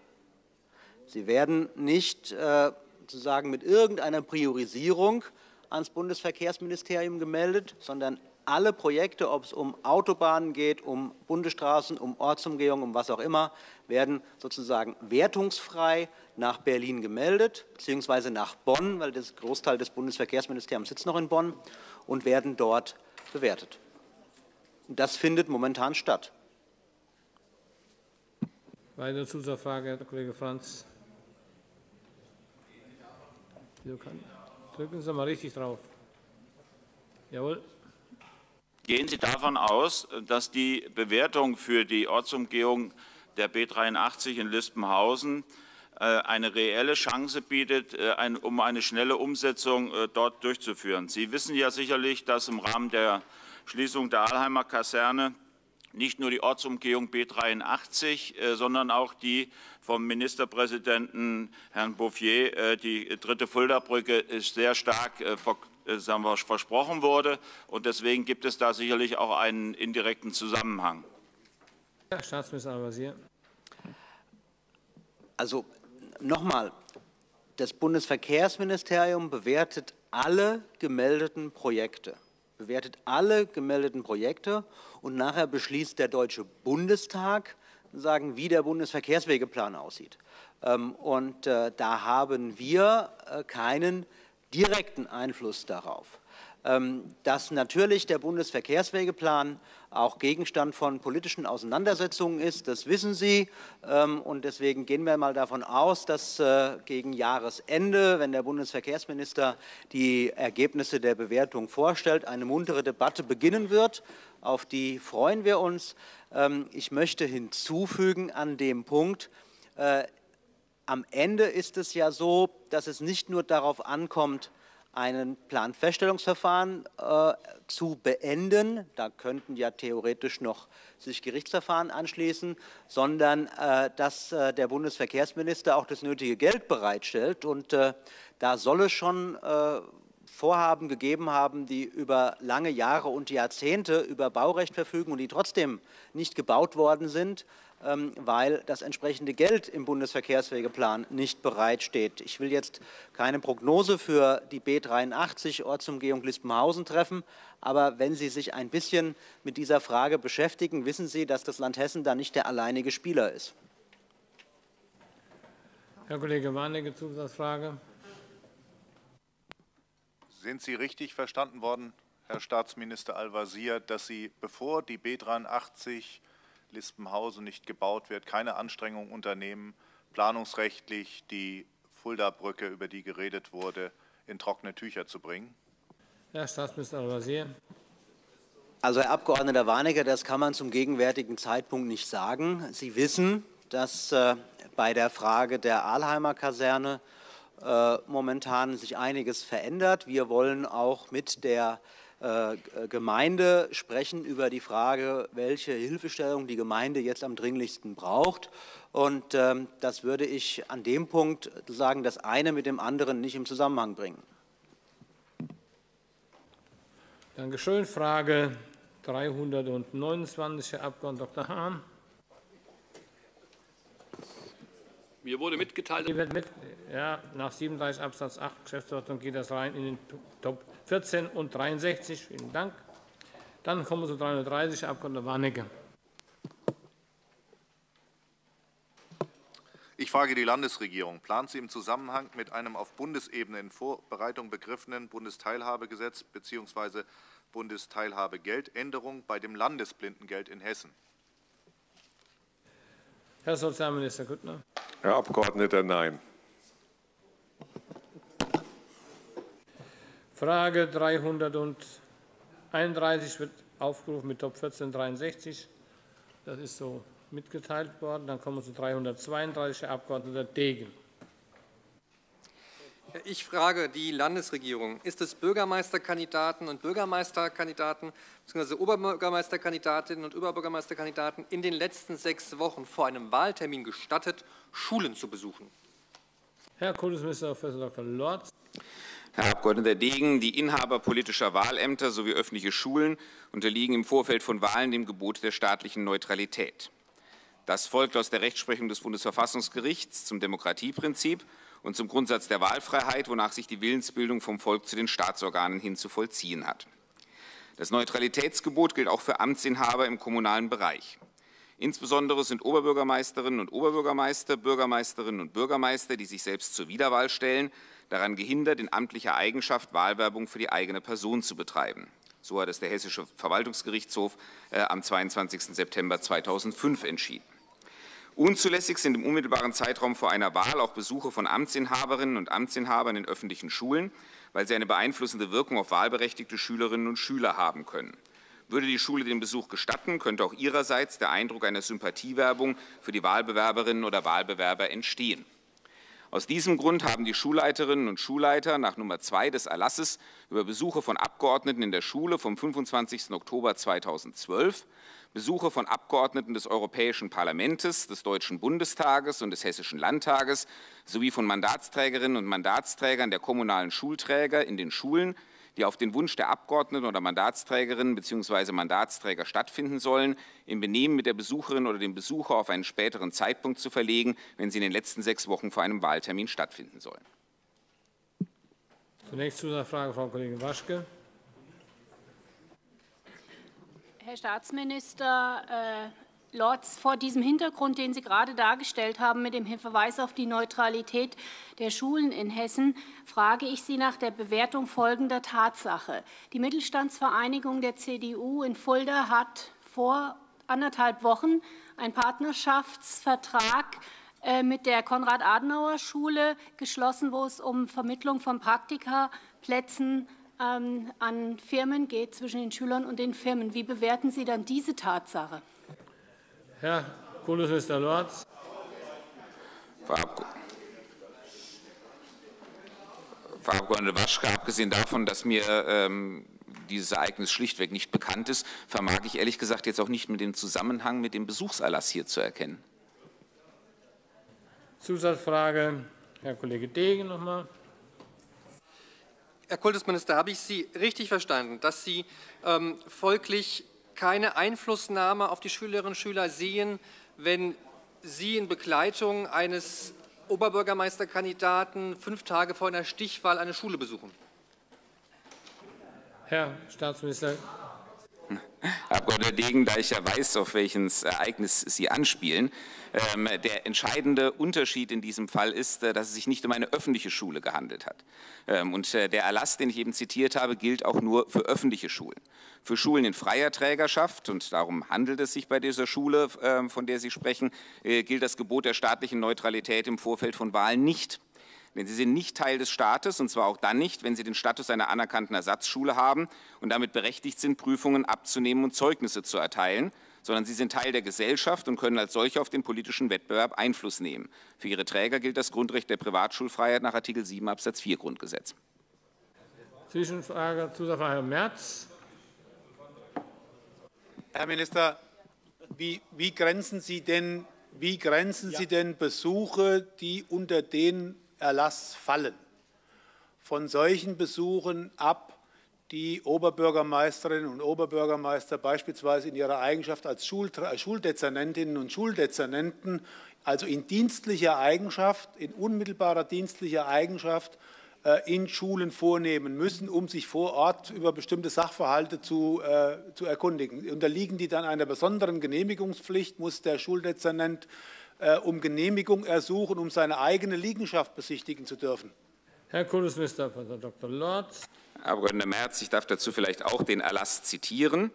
Sie werden nicht äh, sozusagen mit irgendeiner Priorisierung ans Bundesverkehrsministerium gemeldet, sondern alle Projekte, ob es um Autobahnen geht, um Bundesstraßen, um Ortsumgehung, um was auch immer, werden sozusagen wertungsfrei nach Berlin gemeldet, beziehungsweise nach Bonn, weil der Großteil des Bundesverkehrsministeriums sitzt noch in Bonn, und werden dort bewertet. Das findet momentan statt. Weitere Zusatzfrage, Herr Kollege Franz. Drücken Sie mal richtig drauf. Jawohl. Gehen Sie davon aus, dass die Bewertung für die Ortsumgehung der B 83 in Lispenhausen äh, eine reelle Chance bietet, äh, um eine schnelle Umsetzung äh, dort durchzuführen. Sie wissen ja sicherlich, dass im Rahmen der Schließung der Alheimer Kaserne nicht nur die Ortsumgehung B 83, sondern auch die vom Ministerpräsidenten Herrn Bouffier, die dritte Fulda-Brücke, sehr stark äh, sagen wir, versprochen wurde. Und deswegen gibt es da sicherlich auch einen indirekten Zusammenhang. Herr Staatsminister Al-Wazir. Also nochmal, das Bundesverkehrsministerium bewertet alle gemeldeten Projekte, bewertet alle gemeldeten Projekte und nachher beschließt der Deutsche Bundestag, sagen, wie der Bundesverkehrswegeplan aussieht. Ähm, und äh, da haben wir äh, keinen direkten Einfluss darauf. Ähm, dass natürlich der Bundesverkehrswegeplan auch Gegenstand von politischen Auseinandersetzungen ist, das wissen Sie. Ähm, und deswegen gehen wir mal davon aus, dass äh, gegen Jahresende, wenn der Bundesverkehrsminister die Ergebnisse der Bewertung vorstellt, eine muntere Debatte beginnen wird. Auf die freuen wir uns. Ähm, ich möchte hinzufügen an dem Punkt, äh, am Ende ist es ja so, dass es nicht nur darauf ankommt, ein Planfeststellungsverfahren äh, zu beenden. Da könnten ja theoretisch noch sich Gerichtsverfahren anschließen, sondern äh, dass äh, der Bundesverkehrsminister auch das nötige Geld bereitstellt. Und äh, da soll es schon äh, Vorhaben gegeben haben, die über lange Jahre und Jahrzehnte über Baurecht verfügen und die trotzdem nicht gebaut worden sind, weil das entsprechende Geld im Bundesverkehrswegeplan nicht bereitsteht. Ich will jetzt keine Prognose für die B 83 Ortsumgehung Lispenhausen treffen, aber wenn Sie sich ein bisschen mit dieser Frage beschäftigen, wissen Sie, dass das Land Hessen da nicht der alleinige Spieler ist. Herr Kollege Warnecke, Zusatzfrage. Sind Sie richtig verstanden worden, Herr Staatsminister Al-Wazir, dass Sie, bevor die B 83 Lispenhausen nicht gebaut wird, keine Anstrengungen unternehmen, planungsrechtlich die Fulda-Brücke, über die geredet wurde, in trockene Tücher zu bringen? Herr Staatsminister Al-Wazir. Also, Herr Abg. Warnecke, das kann man zum gegenwärtigen Zeitpunkt nicht sagen. Sie wissen, dass äh, bei der Frage der Alheimer Kaserne äh, momentan sich einiges verändert. Wir wollen auch mit der äh, Gemeinde sprechen über die Frage, welche Hilfestellung die Gemeinde jetzt am dringlichsten braucht. Und ähm, das würde ich an dem Punkt sagen, das eine mit dem anderen nicht im Zusammenhang bringen. Dankeschön. Frage 329, Herr Abg. Dr. Hahn. Mir wurde mitgeteilt, mit, ja, nach 37 Absatz 8 Geschäftsordnung geht das rein in den Top 14 und 63. Vielen Dank. Dann kommen wir zu 330, Herr Abg. Warnecke. Ich frage die Landesregierung. Plant sie im Zusammenhang mit einem auf Bundesebene in Vorbereitung begriffenen Bundesteilhabegesetz bzw. Bundesteilhabegeld Änderung bei dem Landesblindengeld in Hessen? Herr Sozialminister Grüttner. Herr Abgeordneter, nein. Frage 331 wird aufgerufen mit Top 1463. Das ist so mitgeteilt worden. Dann kommen wir zu 332, Herr Abg. Degen. Ich frage die Landesregierung, ist es Bürgermeisterkandidaten und Bürgermeisterkandidaten bzw. Oberbürgermeisterkandidatinnen und Oberbürgermeisterkandidaten in den letzten sechs Wochen vor einem Wahltermin gestattet, Schulen zu besuchen? Herr Kultusminister Prof. Dr. Lorz. Herr Abg. Degen, die Inhaber politischer Wahlämter sowie öffentliche Schulen unterliegen im Vorfeld von Wahlen dem Gebot der staatlichen Neutralität. Das folgt aus der Rechtsprechung des Bundesverfassungsgerichts zum Demokratieprinzip und zum Grundsatz der Wahlfreiheit, wonach sich die Willensbildung vom Volk zu den Staatsorganen hin zu vollziehen hat. Das Neutralitätsgebot gilt auch für Amtsinhaber im kommunalen Bereich. Insbesondere sind Oberbürgermeisterinnen und Oberbürgermeister, Bürgermeisterinnen und Bürgermeister, die sich selbst zur Wiederwahl stellen, daran gehindert, in amtlicher Eigenschaft Wahlwerbung für die eigene Person zu betreiben. So hat es der Hessische Verwaltungsgerichtshof äh, am 22. September 2005 entschieden. Unzulässig sind im unmittelbaren Zeitraum vor einer Wahl auch Besuche von Amtsinhaberinnen und Amtsinhabern in öffentlichen Schulen, weil sie eine beeinflussende Wirkung auf wahlberechtigte Schülerinnen und Schüler haben können. Würde die Schule den Besuch gestatten, könnte auch ihrerseits der Eindruck einer Sympathiewerbung für die Wahlbewerberinnen oder Wahlbewerber entstehen. Aus diesem Grund haben die Schulleiterinnen und Schulleiter nach Nummer 2 des Erlasses über Besuche von Abgeordneten in der Schule vom 25. Oktober 2012 Besuche von Abgeordneten des Europäischen Parlaments, des Deutschen Bundestages und des Hessischen Landtages sowie von Mandatsträgerinnen und Mandatsträgern der kommunalen Schulträger in den Schulen, die auf den Wunsch der Abgeordneten oder Mandatsträgerinnen bzw. Mandatsträger stattfinden sollen, im Benehmen mit der Besucherin oder dem Besucher auf einen späteren Zeitpunkt zu verlegen, wenn sie in den letzten sechs Wochen vor einem Wahltermin stattfinden sollen. Zunächst Zusatzfrage, Frau Kollegin Waschke. Herr Staatsminister Lorz, vor diesem Hintergrund, den Sie gerade dargestellt haben, mit dem Verweis auf die Neutralität der Schulen in Hessen, frage ich Sie nach der Bewertung folgender Tatsache. Die Mittelstandsvereinigung der CDU in Fulda hat vor anderthalb Wochen einen Partnerschaftsvertrag äh, mit der Konrad-Adenauer-Schule geschlossen, wo es um Vermittlung von Praktikaplätzen ähm, an Firmen geht, zwischen den Schülern und den Firmen. Wie bewerten Sie dann diese Tatsache? Herr Kultusminister Lorz. Frau Abg. Waschke, abgesehen davon, dass mir ähm, dieses Ereignis schlichtweg nicht bekannt ist, vermag ich ehrlich gesagt jetzt auch nicht mit dem Zusammenhang mit dem Besuchserlass hier zu erkennen. Zusatzfrage, Herr Kollege Degen noch mal. Herr Kultusminister, habe ich Sie richtig verstanden, dass Sie ähm, folglich keine Einflussnahme auf die Schülerinnen und Schüler sehen, wenn Sie in Begleitung eines Oberbürgermeisterkandidaten fünf Tage vor einer Stichwahl eine Schule besuchen? Herr Staatsminister. Herr Abg. Degen, da ich ja weiß, auf welches Ereignis Sie anspielen, ähm, der entscheidende Unterschied in diesem Fall ist, äh, dass es sich nicht um eine öffentliche Schule gehandelt hat. Ähm, und äh, der Erlass, den ich eben zitiert habe, gilt auch nur für öffentliche Schulen. Für Schulen in freier Trägerschaft, und darum handelt es sich bei dieser Schule, ähm, von der Sie sprechen, äh, gilt das Gebot der staatlichen Neutralität im Vorfeld von Wahlen nicht. Denn sie sind nicht Teil des Staates, und zwar auch dann nicht, wenn sie den Status einer anerkannten Ersatzschule haben und damit berechtigt sind, Prüfungen abzunehmen und Zeugnisse zu erteilen, sondern sie sind Teil der Gesellschaft und können als solche auf den politischen Wettbewerb Einfluss nehmen. Für ihre Träger gilt das Grundrecht der Privatschulfreiheit nach Artikel 7 Absatz 4 Grundgesetz. Zwischenfrage, Zusatzfrage, Herr Merz. Herr Minister, wie, wie, grenzen Sie denn, wie grenzen Sie denn Besuche, die unter den Erlass fallen, von solchen Besuchen ab, die Oberbürgermeisterinnen und Oberbürgermeister beispielsweise in ihrer Eigenschaft als Schuldezernentinnen und Schuldezernenten, also in dienstlicher Eigenschaft, in unmittelbarer dienstlicher Eigenschaft äh, in Schulen vornehmen müssen, um sich vor Ort über bestimmte Sachverhalte zu, äh, zu erkundigen. Unterliegen die dann einer besonderen Genehmigungspflicht, muss der Schuldezernent um Genehmigung ersuchen, um seine eigene Liegenschaft besichtigen zu dürfen. Herr Kultusminister. Dr. Lorz. Herr Abg. Merz, ich darf dazu vielleicht auch den Erlass zitieren.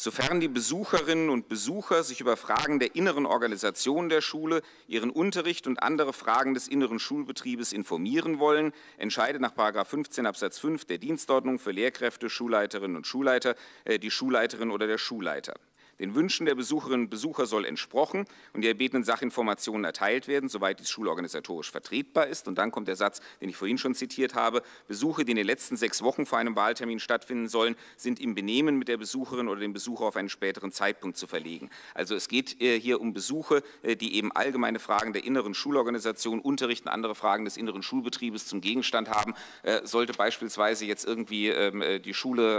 Sofern die Besucherinnen und Besucher sich über Fragen der inneren Organisation der Schule, ihren Unterricht und andere Fragen des inneren Schulbetriebes informieren wollen, entscheidet nach 15 Absatz 5 der Dienstordnung für Lehrkräfte, Schulleiterinnen und Schulleiter äh, die Schulleiterin oder der Schulleiter. Den Wünschen der Besucherinnen und Besucher soll entsprochen und die erbetenen Sachinformationen erteilt werden, soweit dies schulorganisatorisch vertretbar ist. Und dann kommt der Satz, den ich vorhin schon zitiert habe. Besuche, die in den letzten sechs Wochen vor einem Wahltermin stattfinden sollen, sind im Benehmen mit der Besucherin oder dem Besucher auf einen späteren Zeitpunkt zu verlegen. Also es geht äh, hier um Besuche, äh, die eben allgemeine Fragen der inneren Schulorganisation, Unterricht und andere Fragen des inneren Schulbetriebes zum Gegenstand haben. Äh, sollte beispielsweise jetzt irgendwie ähm, die Schule,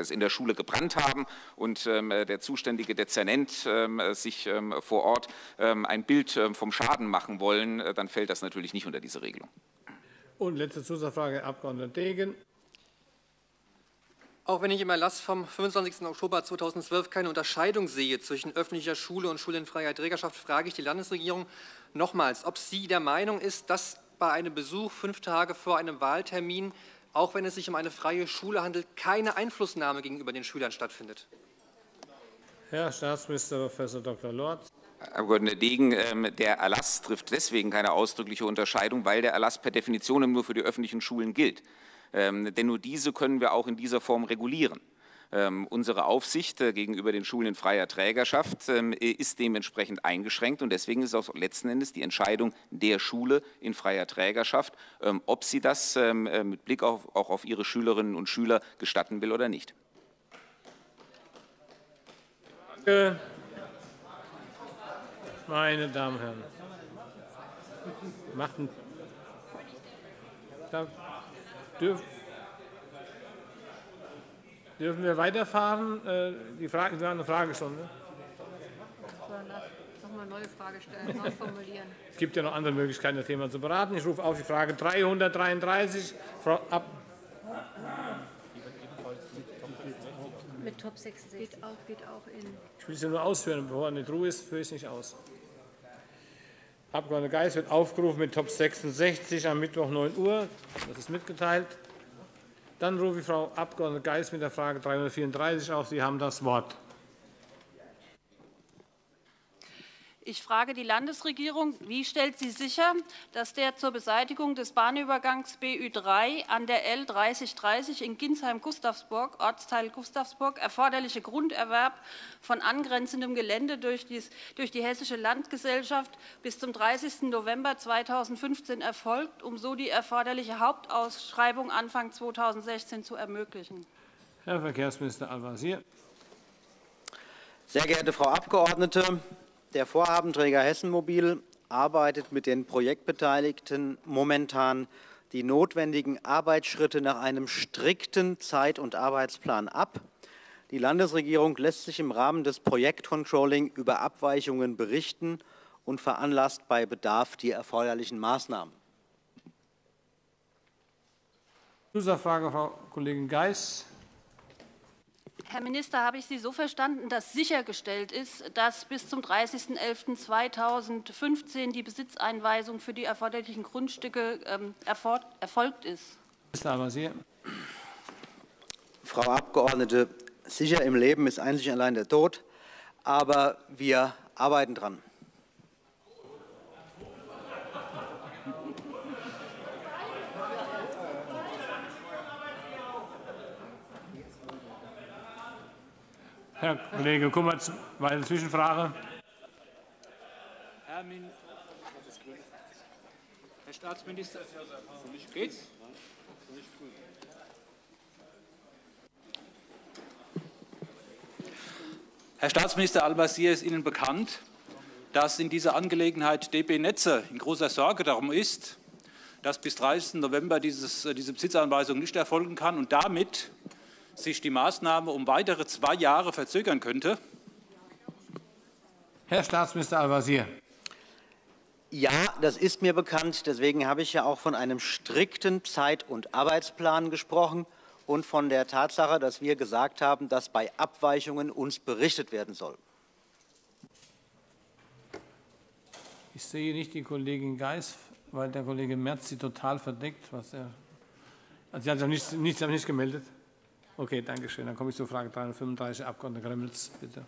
es in der Schule gebrannt haben und ähm, äh, der zuständige Dezernent ähm, sich ähm, vor Ort ähm, ein Bild vom Schaden machen wollen, äh, dann fällt das natürlich nicht unter diese Regelung. Und letzte Zusatzfrage, Herr Abg. Degen. Auch wenn ich im Erlass vom 25. Oktober 2012 keine Unterscheidung sehe zwischen öffentlicher Schule und Schule in freier Trägerschaft, frage ich die Landesregierung nochmals, ob sie der Meinung ist, dass bei einem Besuch fünf Tage vor einem Wahltermin, auch wenn es sich um eine freie Schule handelt, keine Einflussnahme gegenüber den Schülern stattfindet. Herr Staatsminister Prof. Dr. Lorz. Herr Abg. Degen, ähm, der Erlass trifft deswegen keine ausdrückliche Unterscheidung, weil der Erlass per Definition nur für die öffentlichen Schulen gilt. Ähm, denn nur diese können wir auch in dieser Form regulieren. Ähm, unsere Aufsicht äh, gegenüber den Schulen in freier Trägerschaft ist dementsprechend eingeschränkt und deswegen ist auch letzten Endes die Entscheidung der Schule in freier Trägerschaft, ob sie das äh, mit Blick auch auf ihre Schülerinnen und Schüler gestatten will oder nicht. Meine Damen und Herren, da dürf, dürfen wir weiterfahren? Äh, die Frage, Sie haben eine Fragestunde. Nochmal neue Frage stellen, neu formulieren. Es gibt ja noch andere Möglichkeiten, das Thema zu beraten. Ich rufe auf die Frage 333. Frau Ab Mit Top 66. Geht auch, geht auch in. Ich will es nur ausführen, bevor er nicht Ruhe ist, führe ich es nicht aus. Abg. Geis wird aufgerufen mit Top 66 am Mittwoch 9 Uhr. Das ist mitgeteilt. Dann rufe ich Frau Abg. Geis mit der Frage 334 auf. Sie haben das Wort. Ich frage die Landesregierung, wie stellt sie sicher, dass der zur Beseitigung des Bahnübergangs BÜ3 an der L 3030 in Ginsheim-Gustavsburg, Ortsteil Gustavsburg, erforderliche Grunderwerb von angrenzendem Gelände durch, die Hessische Landgesellschaft bis zum 30. November 2015 erfolgt, um so die erforderliche Hauptausschreibung Anfang 2016 zu ermöglichen? Herr Verkehrsminister Al-Wazir. Sehr geehrte Frau Abgeordnete, der Vorhabenträger Hessenmobil arbeitet mit den Projektbeteiligten momentan die notwendigen Arbeitsschritte nach einem strikten Zeit- und Arbeitsplan ab. Die Landesregierung lässt sich im Rahmen des Projektcontrolling über Abweichungen berichten und veranlasst bei Bedarf die erforderlichen Maßnahmen. Zusatzfrage, Frau Kollegin Geis. Herr Minister, habe ich Sie so verstanden, dass sichergestellt ist, dass bis zum 30.11.2015 die Besitzeinweisung für die erforderlichen Grundstücke ähm, erfolgt ist? Minister Al-Wazir. Frau Abgeordnete, sicher im Leben ist einzig allein der Tod, aber wir arbeiten dran. Herr Kollege Kummerz, weitere Zwischenfrage. Herr, Min Herr Staatsminister, geht's? Herr Staatsminister Al-Wazir, ist Ihnen bekannt, dass in dieser Angelegenheit DB Netze in großer Sorge darum ist, dass bis 30. November dieses, diese Besitzanweisung nicht erfolgen kann und damit sich die Maßnahme um weitere zwei Jahre verzögern könnte? Herr Staatsminister Al-Wazir. Ja, das ist mir bekannt. Deswegen habe ich ja auch von einem strikten Zeit- und Arbeitsplan gesprochen und von der Tatsache, dass wir gesagt haben, dass bei Abweichungen uns berichtet werden soll. Ich sehe nicht die Kollegin Geis, weil der Kollege Merz sie total verdeckt. Was er, also sie hat sich nicht, nicht, nicht gemeldet. Okay, danke schön. Dann komme ich zur Frage 335, Abg. Gremmels, bitte.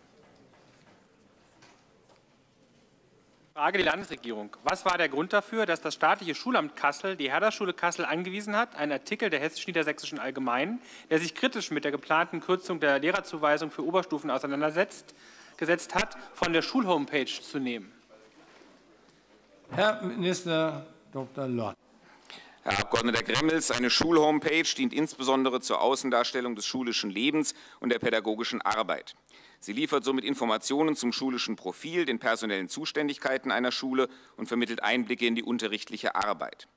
Frage die Landesregierung. Was war der Grund dafür, dass das staatliche Schulamt Kassel die Herderschule Kassel angewiesen hat, einen Artikel der Hessisch-Niedersächsischen Allgemeinen, der sich kritisch mit der geplanten Kürzung der Lehrerzuweisung für Oberstufen auseinandersetzt, gesetzt hat, von der Schulhomepage zu nehmen? Herr Minister Dr. Lorz. Herr Abg. Gremmels, eine Schulhomepage dient insbesondere zur Außendarstellung des schulischen Lebens und der pädagogischen Arbeit. Sie liefert somit Informationen zum schulischen Profil, den personellen Zuständigkeiten einer Schule und vermittelt Einblicke in die unterrichtliche Arbeit.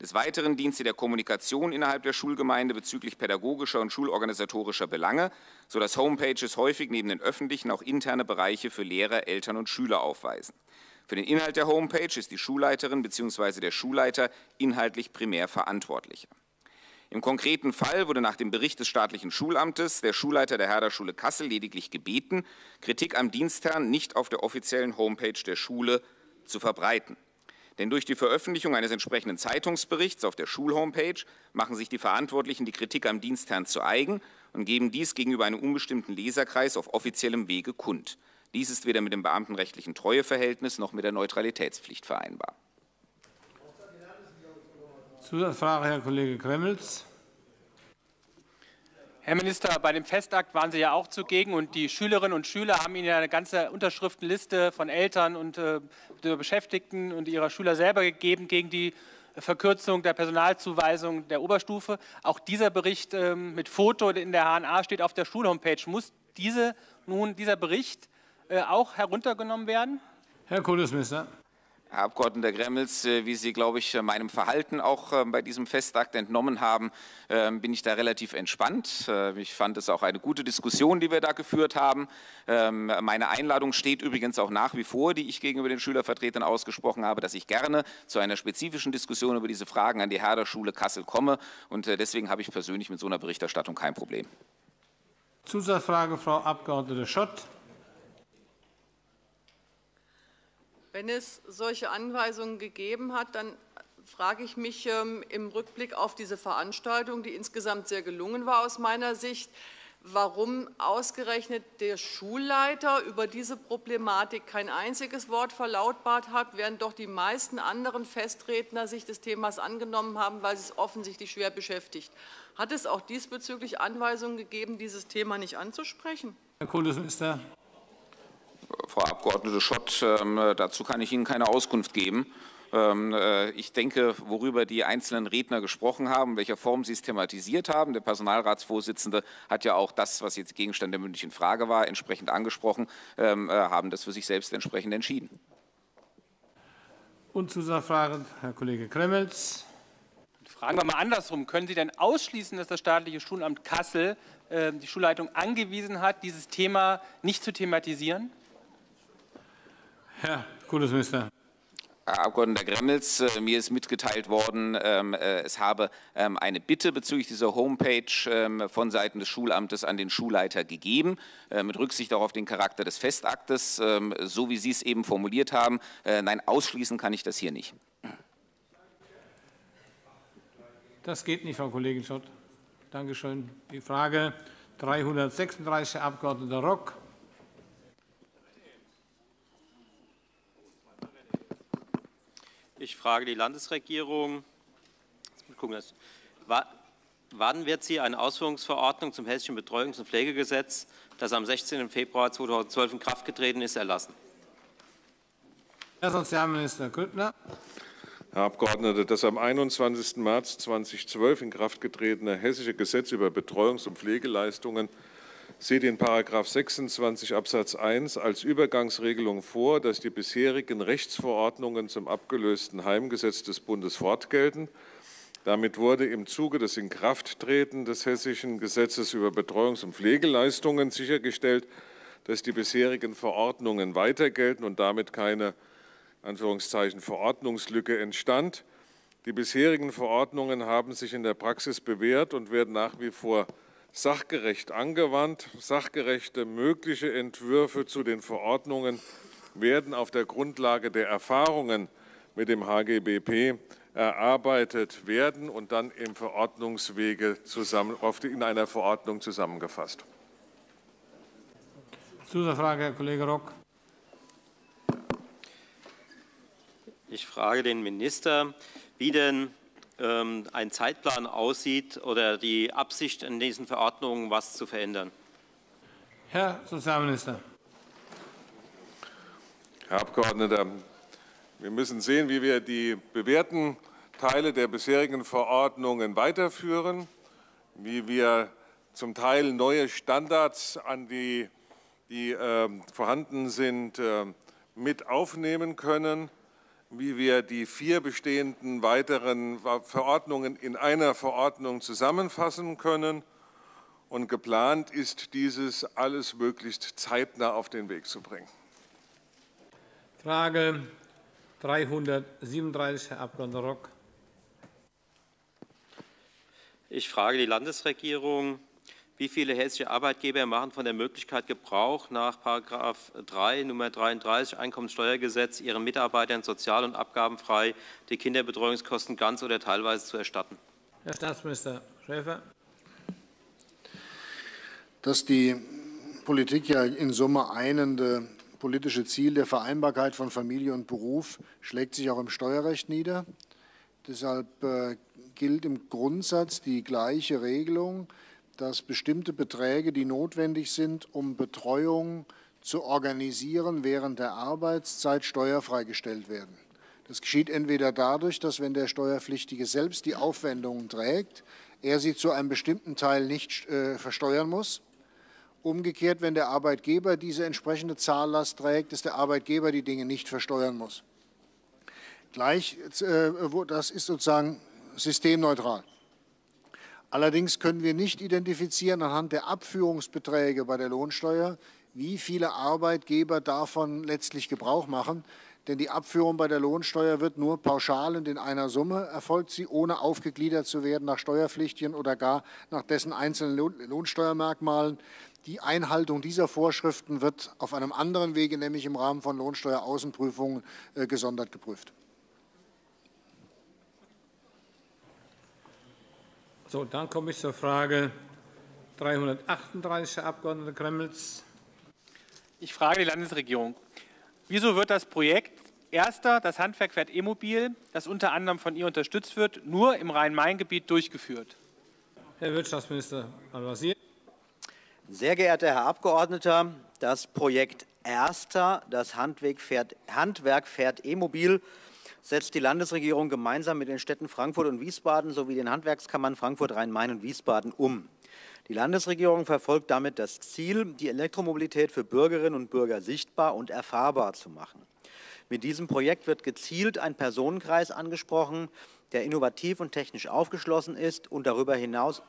Des Weiteren dient sie der Kommunikation innerhalb der Schulgemeinde bezüglich pädagogischer und schulorganisatorischer Belange, sodass Homepages häufig neben den öffentlichen auch interne Bereiche für Lehrer, Eltern und Schüler aufweisen. Für den Inhalt der Homepage ist die Schulleiterin bzw. der Schulleiter inhaltlich primär verantwortlicher. Im konkreten Fall wurde nach dem Bericht des staatlichen Schulamtes der Schulleiter der Herder-Schule Kassel lediglich gebeten, Kritik am Dienstherrn nicht auf der offiziellen Homepage der Schule zu verbreiten. Denn durch die Veröffentlichung eines entsprechenden Zeitungsberichts auf der Schulhomepage machen sich die Verantwortlichen die Kritik am Dienstherrn zu eigen und geben dies gegenüber einem unbestimmten Leserkreis auf offiziellem Wege kund. Dies ist weder mit dem beamtenrechtlichen Treueverhältnis noch mit der Neutralitätspflicht vereinbar. Zusatzfrage, Herr Kollege Gremmels. Herr Minister, bei dem Festakt waren Sie ja auch zugegen und die Schülerinnen und Schüler haben Ihnen eine ganze Unterschriftenliste von Eltern und äh, Beschäftigten und ihrer Schüler selber gegeben gegen die Verkürzung der Personalzuweisung der Oberstufe. Auch dieser Bericht äh, mit Foto in der HNA steht auf der Schulhomepage. Muss diese, nun dieser Bericht äh, auch heruntergenommen werden? Herr Kultusminister. Herr Abg. Gremmels, äh, wie Sie, glaube ich, meinem Verhalten auch äh, bei diesem Festakt entnommen haben, ähm, bin ich da relativ entspannt. Ich fand es auch eine gute Diskussion, die wir da geführt haben. Ähm, meine Einladung steht übrigens auch nach wie vor, die ich gegenüber den Schülervertretern ausgesprochen habe, dass ich gerne zu einer spezifischen Diskussion über diese Fragen an die Herder Schule Kassel komme. Und deswegen habe ich persönlich mit so einer Berichterstattung kein Problem. Zusatzfrage, Frau Abg. Schott. Wenn es solche Anweisungen gegeben hat, dann frage ich mich ähm, im Rückblick auf diese Veranstaltung, die insgesamt sehr gelungen war aus meiner Sicht, warum ausgerechnet der Schulleiter über diese Problematik kein einziges Wort verlautbart hat, während doch die meisten anderen Festredner sich des Themas angenommen haben, weil es offensichtlich schwer beschäftigt. Hat es auch diesbezüglich Anweisungen gegeben, dieses Thema nicht anzusprechen? Herr Kultusminister. Frau Abgeordnete Schott, ähm, dazu kann ich Ihnen keine Auskunft geben. Ähm, äh, ich denke, worüber die einzelnen Redner gesprochen haben, in welcher Form sie es thematisiert haben. Der Personalratsvorsitzende hat ja auch das, was jetzt Gegenstand der mündlichen Frage war, entsprechend angesprochen, ähm, äh, haben das für sich selbst entsprechend entschieden. Und Zusatzfrage, Herr Kollege Gremmels. Fragen wir mal andersrum. Können Sie denn ausschließen, dass das staatliche Schulamt Kassel äh, die Schulleitung angewiesen hat, dieses Thema nicht zu thematisieren? Herr Kultusminister. Herr Abgeordneter Gremmels, äh, mir ist mitgeteilt worden, ähm, äh, es habe ähm, eine Bitte bezüglich dieser Homepage ähm, von Seiten des Schulamtes an den Schulleiter gegeben, äh, mit Rücksicht auch auf den Charakter des Festaktes, so wie Sie es eben formuliert haben. Nein, ausschließen kann ich das hier nicht. Das geht nicht, Frau Kollegin Schott. Danke schön. Die Frage 336, Herr Abg. Rock. Ich frage die Landesregierung, wann wird sie eine Ausführungsverordnung zum Hessischen Betreuungs- und Pflegegesetz, das am 16. Februar 2012 in Kraft getreten ist, erlassen? Herr Sozialminister Grüttner. Herr Abgeordneter, das am 21. März 2012 in Kraft getretene Hessische Gesetz über Betreuungs- und Pflegeleistungen sieht in § 26 Absatz 1 als Übergangsregelung vor, dass die bisherigen Rechtsverordnungen zum abgelösten Heimgesetz des Bundes fortgelten. Damit wurde im Zuge des Inkrafttreten des Hessischen Gesetzes über Betreuungs- und Pflegeleistungen sichergestellt, dass die bisherigen Verordnungen weiter gelten und damit keine Anführungszeichen, Verordnungslücke entstand. Die bisherigen Verordnungen haben sich in der Praxis bewährt und werden nach wie vor sachgerecht angewandt. Sachgerechte mögliche Entwürfe zu den Verordnungen werden auf der Grundlage der Erfahrungen mit dem HGBP erarbeitet werden und dann im Verordnungswege zusammen, in einer Verordnung zusammengefasst. Zusatzfrage, Herr Kollege Rock. Ich frage den Minister, wie denn ein Zeitplan aussieht oder die Absicht in diesen Verordnungen, was zu verändern. Herr Sozialminister. Herr Abgeordneter, wir müssen sehen, wie wir die bewährten Teile der bisherigen Verordnungen weiterführen, wie wir zum Teil neue Standards an die, die äh, vorhanden sind, äh, mit aufnehmen können wie wir die vier bestehenden weiteren Verordnungen in einer Verordnung zusammenfassen können. Und geplant ist, dieses alles möglichst zeitnah auf den Weg zu bringen. Frage 337, Herr Abg. Rock. Ich frage die Landesregierung, wie viele hessische Arbeitgeber machen von der Möglichkeit Gebrauch, nach § 3 Nr. 33 Einkommenssteuergesetz ihren Mitarbeitern sozial- und abgabenfrei die Kinderbetreuungskosten ganz oder teilweise zu erstatten? Herr Staatsminister Schäfer. Dass die Politik ja in Summe einende politische Ziel der Vereinbarkeit von Familie und Beruf schlägt sich auch im Steuerrecht nieder. Deshalb äh, gilt im Grundsatz die gleiche Regelung dass bestimmte Beträge, die notwendig sind, um Betreuung zu organisieren, während der Arbeitszeit steuerfrei gestellt werden. Das geschieht entweder dadurch, dass wenn der Steuerpflichtige selbst die Aufwendungen trägt, er sie zu einem bestimmten Teil nicht äh, versteuern muss. Umgekehrt, wenn der Arbeitgeber diese entsprechende Zahllast trägt, dass der Arbeitgeber die Dinge nicht versteuern muss. Gleich, äh, das ist sozusagen systemneutral. Allerdings können wir nicht identifizieren anhand der Abführungsbeträge bei der Lohnsteuer, wie viele Arbeitgeber davon letztlich Gebrauch machen. Denn die Abführung bei der Lohnsteuer wird nur pauschal und in einer Summe erfolgt sie, ohne aufgegliedert zu werden nach Steuerpflichtigen oder gar nach dessen einzelnen Lohnsteuermerkmalen. Die Einhaltung dieser Vorschriften wird auf einem anderen Wege, nämlich im Rahmen von Lohnsteueraußenprüfungen, äh, gesondert geprüft. So, dann komme ich zur Frage 338, Herr Abg. Gremmels. Ich frage die Landesregierung. Wieso wird das Projekt Erster, das Handwerk fährt E-Mobil, das unter anderem von ihr unterstützt wird, nur im Rhein-Main-Gebiet durchgeführt? Herr Wirtschaftsminister Al-Wazir. Sehr geehrter Herr Abgeordneter, das Projekt Erster, das Handwerk fährt, Handwerk fährt E-Mobil, setzt die Landesregierung gemeinsam mit den Städten Frankfurt und Wiesbaden sowie den Handwerkskammern Frankfurt, Rhein-Main und Wiesbaden um. Die Landesregierung verfolgt damit das Ziel, die Elektromobilität für Bürgerinnen und Bürger sichtbar und erfahrbar zu machen. Mit diesem Projekt wird gezielt ein Personenkreis angesprochen, der innovativ und technisch aufgeschlossen ist und darüber hinaus,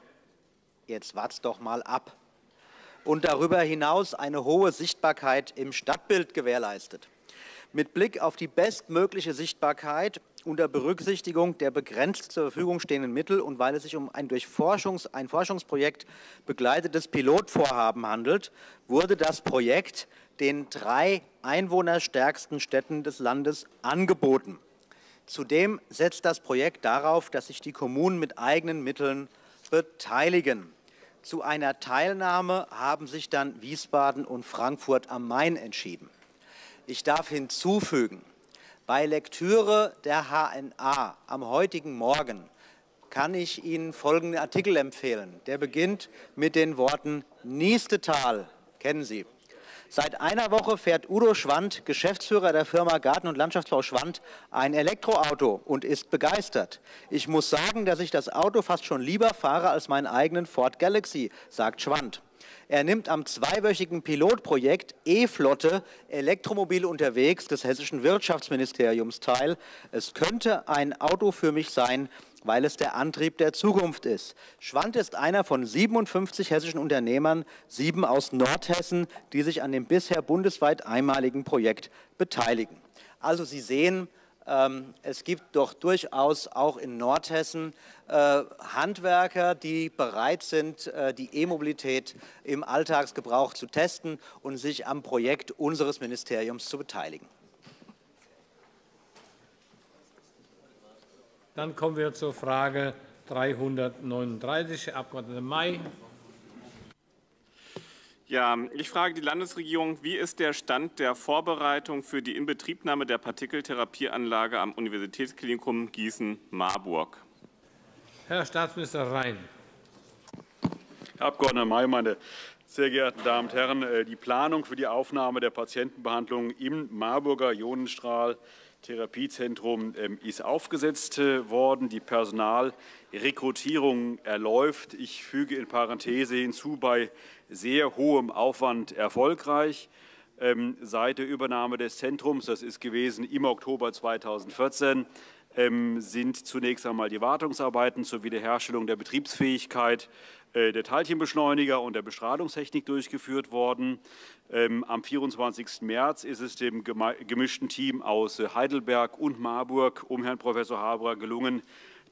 jetzt wart's doch mal ab, und darüber hinaus eine hohe Sichtbarkeit im Stadtbild gewährleistet. Mit Blick auf die bestmögliche Sichtbarkeit unter Berücksichtigung der begrenzt zur Verfügung stehenden Mittel und weil es sich um ein durch Forschungs-, ein Forschungsprojekt begleitetes Pilotvorhaben handelt, wurde das Projekt den drei einwohnerstärksten Städten des Landes angeboten. Zudem setzt das Projekt darauf, dass sich die Kommunen mit eigenen Mitteln beteiligen. Zu einer Teilnahme haben sich dann Wiesbaden und Frankfurt am Main entschieden. Ich darf hinzufügen, bei Lektüre der HNA am heutigen Morgen kann ich Ihnen folgenden Artikel empfehlen. Der beginnt mit den Worten Niestetal, kennen Sie. Seit einer Woche fährt Udo Schwand, Geschäftsführer der Firma Garten- und Landschaftsbau Schwand, ein Elektroauto und ist begeistert. Ich muss sagen, dass ich das Auto fast schon lieber fahre als meinen eigenen Ford Galaxy, sagt Schwand. Er nimmt am zweiwöchigen Pilotprojekt E-Flotte Elektromobil unterwegs des hessischen Wirtschaftsministeriums teil. Es könnte ein Auto für mich sein, weil es der Antrieb der Zukunft ist. Schwand ist einer von 57 hessischen Unternehmern, sieben aus Nordhessen, die sich an dem bisher bundesweit einmaligen Projekt beteiligen. Also Sie sehen, es gibt doch durchaus auch in Nordhessen äh, Handwerker, die bereit sind, äh, die E-Mobilität im Alltagsgebrauch zu testen und sich am Projekt unseres Ministeriums zu beteiligen. Dann kommen wir zur Frage 339, Herr Abg. May. Ja, ich frage die Landesregierung, wie ist der Stand der Vorbereitung für die Inbetriebnahme der Partikeltherapieanlage am Universitätsklinikum Gießen-Marburg? Herr Staatsminister Rhein. Herr Abg. May, meine sehr geehrten Damen und Herren, äh, die Planung für die Aufnahme der Patientenbehandlung im Marburger Ionenstrahl Therapiezentrum ähm, ist aufgesetzt äh, worden. Die Personalrekrutierung erläuft. Ich füge in Parenthese hinzu, bei sehr hohem Aufwand erfolgreich. Ähm, seit der Übernahme des Zentrums, das ist gewesen im Oktober 2014, ähm, sind zunächst einmal die Wartungsarbeiten zur Wiederherstellung der Betriebsfähigkeit äh, der Teilchenbeschleuniger und der Bestrahlungstechnik durchgeführt worden. Ähm, am 24. März ist es dem gemischten Team aus Heidelberg und Marburg um Herrn Professor Haberer gelungen,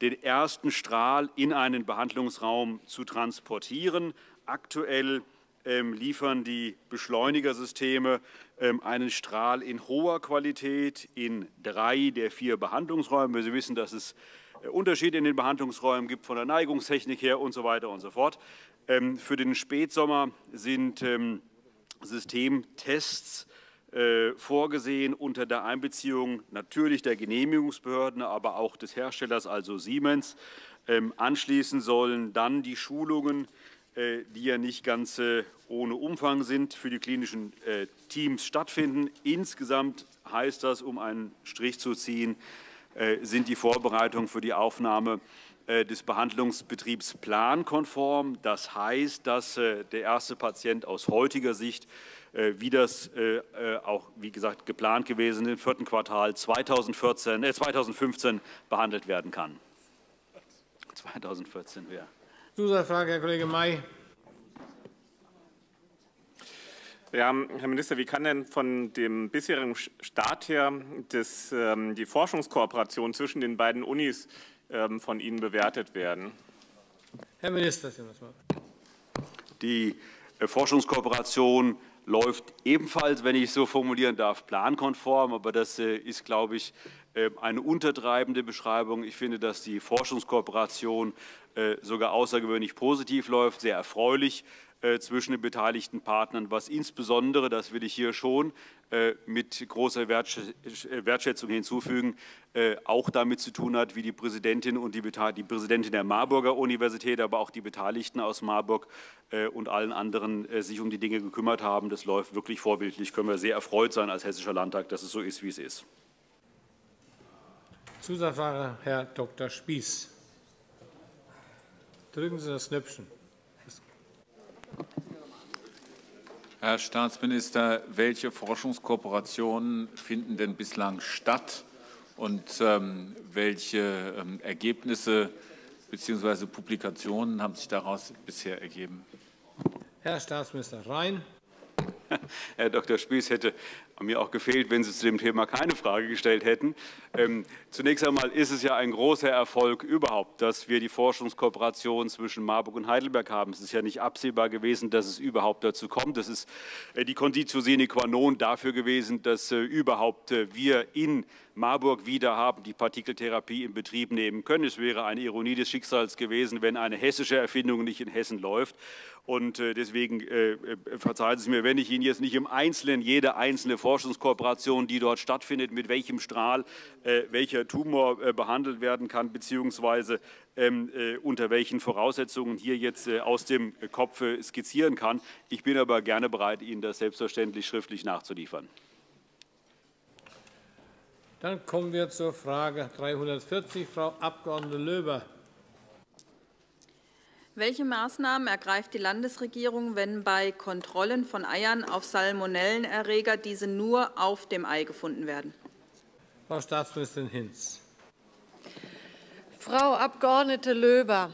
den ersten Strahl in einen Behandlungsraum zu transportieren. Aktuell ähm, liefern die Beschleunigersysteme ähm, einen Strahl in hoher Qualität in drei der vier Behandlungsräume. Sie wissen, dass es äh, Unterschiede in den Behandlungsräumen gibt von der Neigungstechnik her und so weiter und so fort. Ähm, für den Spätsommer sind Systemtests äh, vorgesehen unter der Einbeziehung natürlich der Genehmigungsbehörden, aber auch des Herstellers, also Siemens. Anschließend sollen dann die Schulungen die ja nicht ganz äh, ohne Umfang sind, für die klinischen äh, Teams stattfinden. Insgesamt heißt das, um einen Strich zu ziehen, sind die Vorbereitungen für die Aufnahme des Behandlungsbetriebs plankonform. Das heißt, dass der erste Patient aus heutiger Sicht, wie das auch, wie gesagt, geplant gewesen im vierten Quartal 2014, äh, 2015 behandelt werden kann. 2014 wäre. Zusatzfrage, Herr Kollege May. Ja, Herr Minister, wie kann denn von dem bisherigen Start her das, ähm, die Forschungskooperation zwischen den beiden Unis ähm, von Ihnen bewertet werden? Herr Minister, Sie das Wort. Die äh, Forschungskooperation läuft ebenfalls, wenn ich es so formulieren darf, plankonform. Aber das äh, ist, glaube ich, eine untertreibende Beschreibung. Ich finde, dass die Forschungskooperation äh, sogar außergewöhnlich positiv läuft, sehr erfreulich zwischen den beteiligten Partnern, was insbesondere, das will ich hier schon mit großer Wertschätzung hinzufügen, auch damit zu tun hat, wie die Präsidentin und die, die Präsidentin der Marburger Universität, aber auch die Beteiligten aus Marburg und allen anderen sich um die Dinge gekümmert haben. Das läuft wirklich vorbildlich. Können wir sehr erfreut sein als Hessischer Landtag, dass es so ist, wie es ist. Zusatzfrage, Herr Dr. Spieß. Drücken Sie das Knöpfchen. Herr Staatsminister, welche Forschungskooperationen finden denn bislang statt und ähm, welche ähm, Ergebnisse bzw. Publikationen haben sich daraus bisher ergeben? Herr Staatsminister Rhein. [laughs] Herr Dr. Spieß hätte mir auch gefehlt, wenn Sie zu dem Thema keine Frage gestellt hätten. Ähm, zunächst einmal ist es ja ein großer Erfolg überhaupt, dass wir die Forschungskooperation zwischen Marburg und Heidelberg haben. Es ist ja nicht absehbar gewesen, dass es überhaupt dazu kommt. Das ist äh, die Conditio sine qua non dafür gewesen, dass äh, überhaupt äh, wir in Marburg wieder haben, die Partikeltherapie in Betrieb nehmen können. Es wäre eine Ironie des Schicksals gewesen, wenn eine hessische Erfindung nicht in Hessen läuft. Und äh, deswegen äh, verzeihen Sie mir, wenn ich Ihnen jetzt nicht im Einzelnen jede einzelne Forschungskooperation, die dort stattfindet, mit welchem Strahl äh, welcher Tumor behandelt werden kann, beziehungsweise ähm, unter welchen Voraussetzungen hier jetzt aus dem Kopf skizzieren kann. Ich bin aber gerne bereit, Ihnen das selbstverständlich schriftlich nachzuliefern. Dann kommen wir zur Frage 340, Frau Abg. Löber. Welche Maßnahmen ergreift die Landesregierung, wenn bei Kontrollen von Eiern auf Salmonellenerreger diese nur auf dem Ei gefunden werden? Frau Staatsministerin Hinz. Frau Abg. Löber,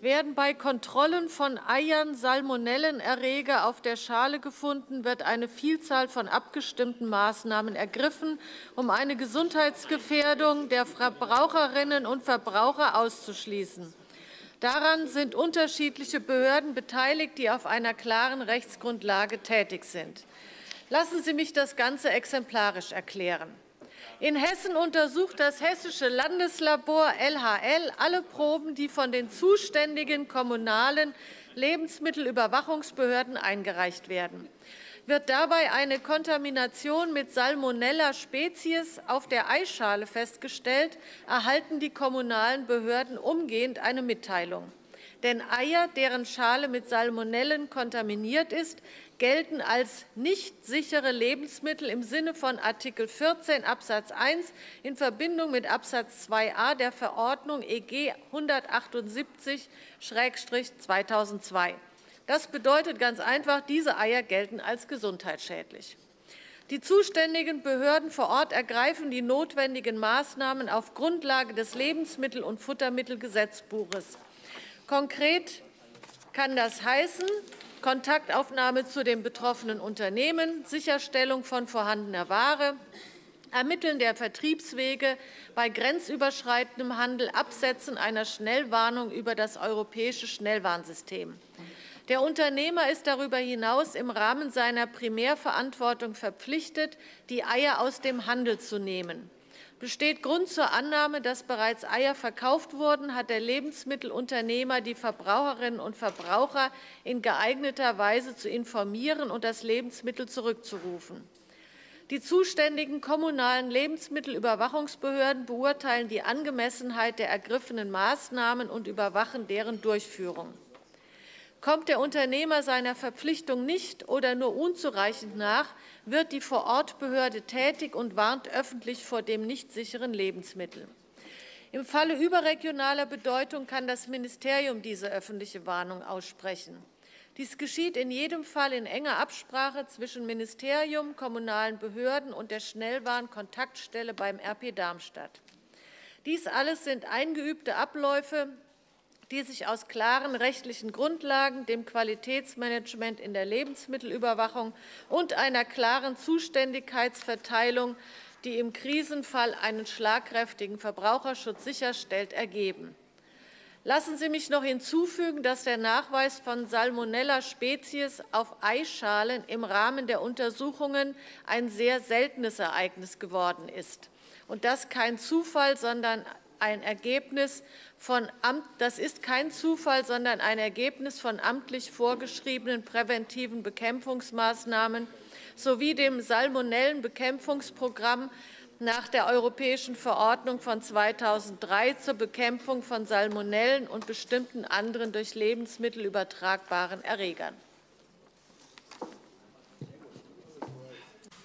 werden bei Kontrollen von Eiern Salmonellenerreger auf der Schale gefunden, wird eine Vielzahl von abgestimmten Maßnahmen ergriffen, um eine Gesundheitsgefährdung der Verbraucherinnen und Verbraucher auszuschließen. Daran sind unterschiedliche Behörden beteiligt, die auf einer klaren Rechtsgrundlage tätig sind. Lassen Sie mich das Ganze exemplarisch erklären. In Hessen untersucht das Hessische Landeslabor LHL alle Proben, die von den zuständigen kommunalen Lebensmittelüberwachungsbehörden eingereicht werden. Wird dabei eine Kontamination mit Salmonella species auf der Eischale festgestellt, erhalten die kommunalen Behörden umgehend eine Mitteilung. Denn Eier, deren Schale mit Salmonellen kontaminiert ist, gelten als nicht sichere Lebensmittel im Sinne von Artikel 14 Absatz 1 in Verbindung mit Absatz 2a der Verordnung EG 178-2002. Das bedeutet ganz einfach, diese Eier gelten als gesundheitsschädlich. Die zuständigen Behörden vor Ort ergreifen die notwendigen Maßnahmen auf Grundlage des Lebensmittel- und Futtermittelgesetzbuches. Konkret kann das heißen, Kontaktaufnahme zu den betroffenen Unternehmen, Sicherstellung von vorhandener Ware, Ermitteln der Vertriebswege bei grenzüberschreitendem Handel, Absetzen einer Schnellwarnung über das europäische Schnellwarnsystem. Der Unternehmer ist darüber hinaus im Rahmen seiner Primärverantwortung verpflichtet, die Eier aus dem Handel zu nehmen. Besteht Grund zur Annahme, dass bereits Eier verkauft wurden, hat der Lebensmittelunternehmer die Verbraucherinnen und Verbraucher in geeigneter Weise zu informieren und das Lebensmittel zurückzurufen. Die zuständigen kommunalen Lebensmittelüberwachungsbehörden beurteilen die Angemessenheit der ergriffenen Maßnahmen und überwachen deren Durchführung. Kommt der Unternehmer seiner Verpflichtung nicht oder nur unzureichend nach, wird die Vorortbehörde tätig und warnt öffentlich vor dem nicht sicheren Lebensmittel. Im Falle überregionaler Bedeutung kann das Ministerium diese öffentliche Warnung aussprechen. Dies geschieht in jedem Fall in enger Absprache zwischen Ministerium, kommunalen Behörden und der Schnellwarnkontaktstelle beim RP Darmstadt. Dies alles sind eingeübte Abläufe, die sich aus klaren rechtlichen Grundlagen, dem Qualitätsmanagement in der Lebensmittelüberwachung und einer klaren Zuständigkeitsverteilung, die im Krisenfall einen schlagkräftigen Verbraucherschutz sicherstellt, ergeben. Lassen Sie mich noch hinzufügen, dass der Nachweis von Salmonella species auf Eischalen im Rahmen der Untersuchungen ein sehr seltenes Ereignis geworden ist Und das kein Zufall, sondern ein Ergebnis von Amt, das ist kein Zufall, sondern ein Ergebnis von amtlich vorgeschriebenen präventiven Bekämpfungsmaßnahmen sowie dem Salmonellenbekämpfungsprogramm nach der Europäischen Verordnung von 2003 zur Bekämpfung von Salmonellen und bestimmten anderen durch Lebensmittel übertragbaren Erregern.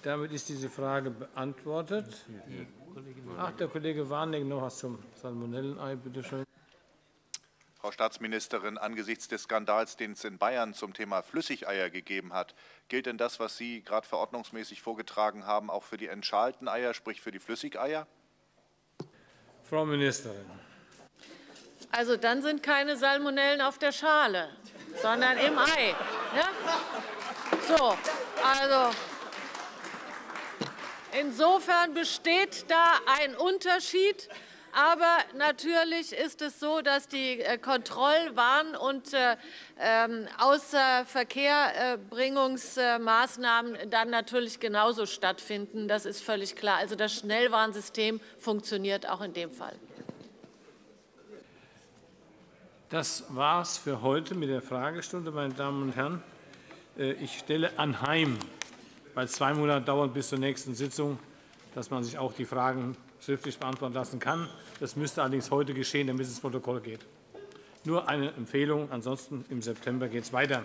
Damit ist diese Frage beantwortet. Ach, der Kollege Warnecke noch was zum Salmonellenei, bitte schön. Frau Staatsministerin, angesichts des Skandals, den es in Bayern zum Thema Flüssigeier gegeben hat, gilt denn das, was Sie gerade verordnungsmäßig vorgetragen haben, auch für die entschalten Eier, sprich für die Flüssigeier? Frau Ministerin. Also dann sind keine Salmonellen auf der Schale, sondern im Ei. Ja? So, also Insofern besteht da ein Unterschied. Aber natürlich ist es so, dass die äh, Kontrollwarn- und äh, ähm, Außerverkehrbringungsmaßnahmen dann natürlich genauso stattfinden. Das ist völlig klar. Also das Schnellwarnsystem funktioniert auch in dem Fall. Das war es für heute mit der Fragestunde, meine Damen und Herren. Äh, ich stelle anheim, weil zwei Monate dauern bis zur nächsten Sitzung, dass man sich auch die Fragen schriftlich beantworten lassen kann. Das müsste allerdings heute geschehen, damit es ins Protokoll geht. Nur eine Empfehlung. Ansonsten im September geht es weiter.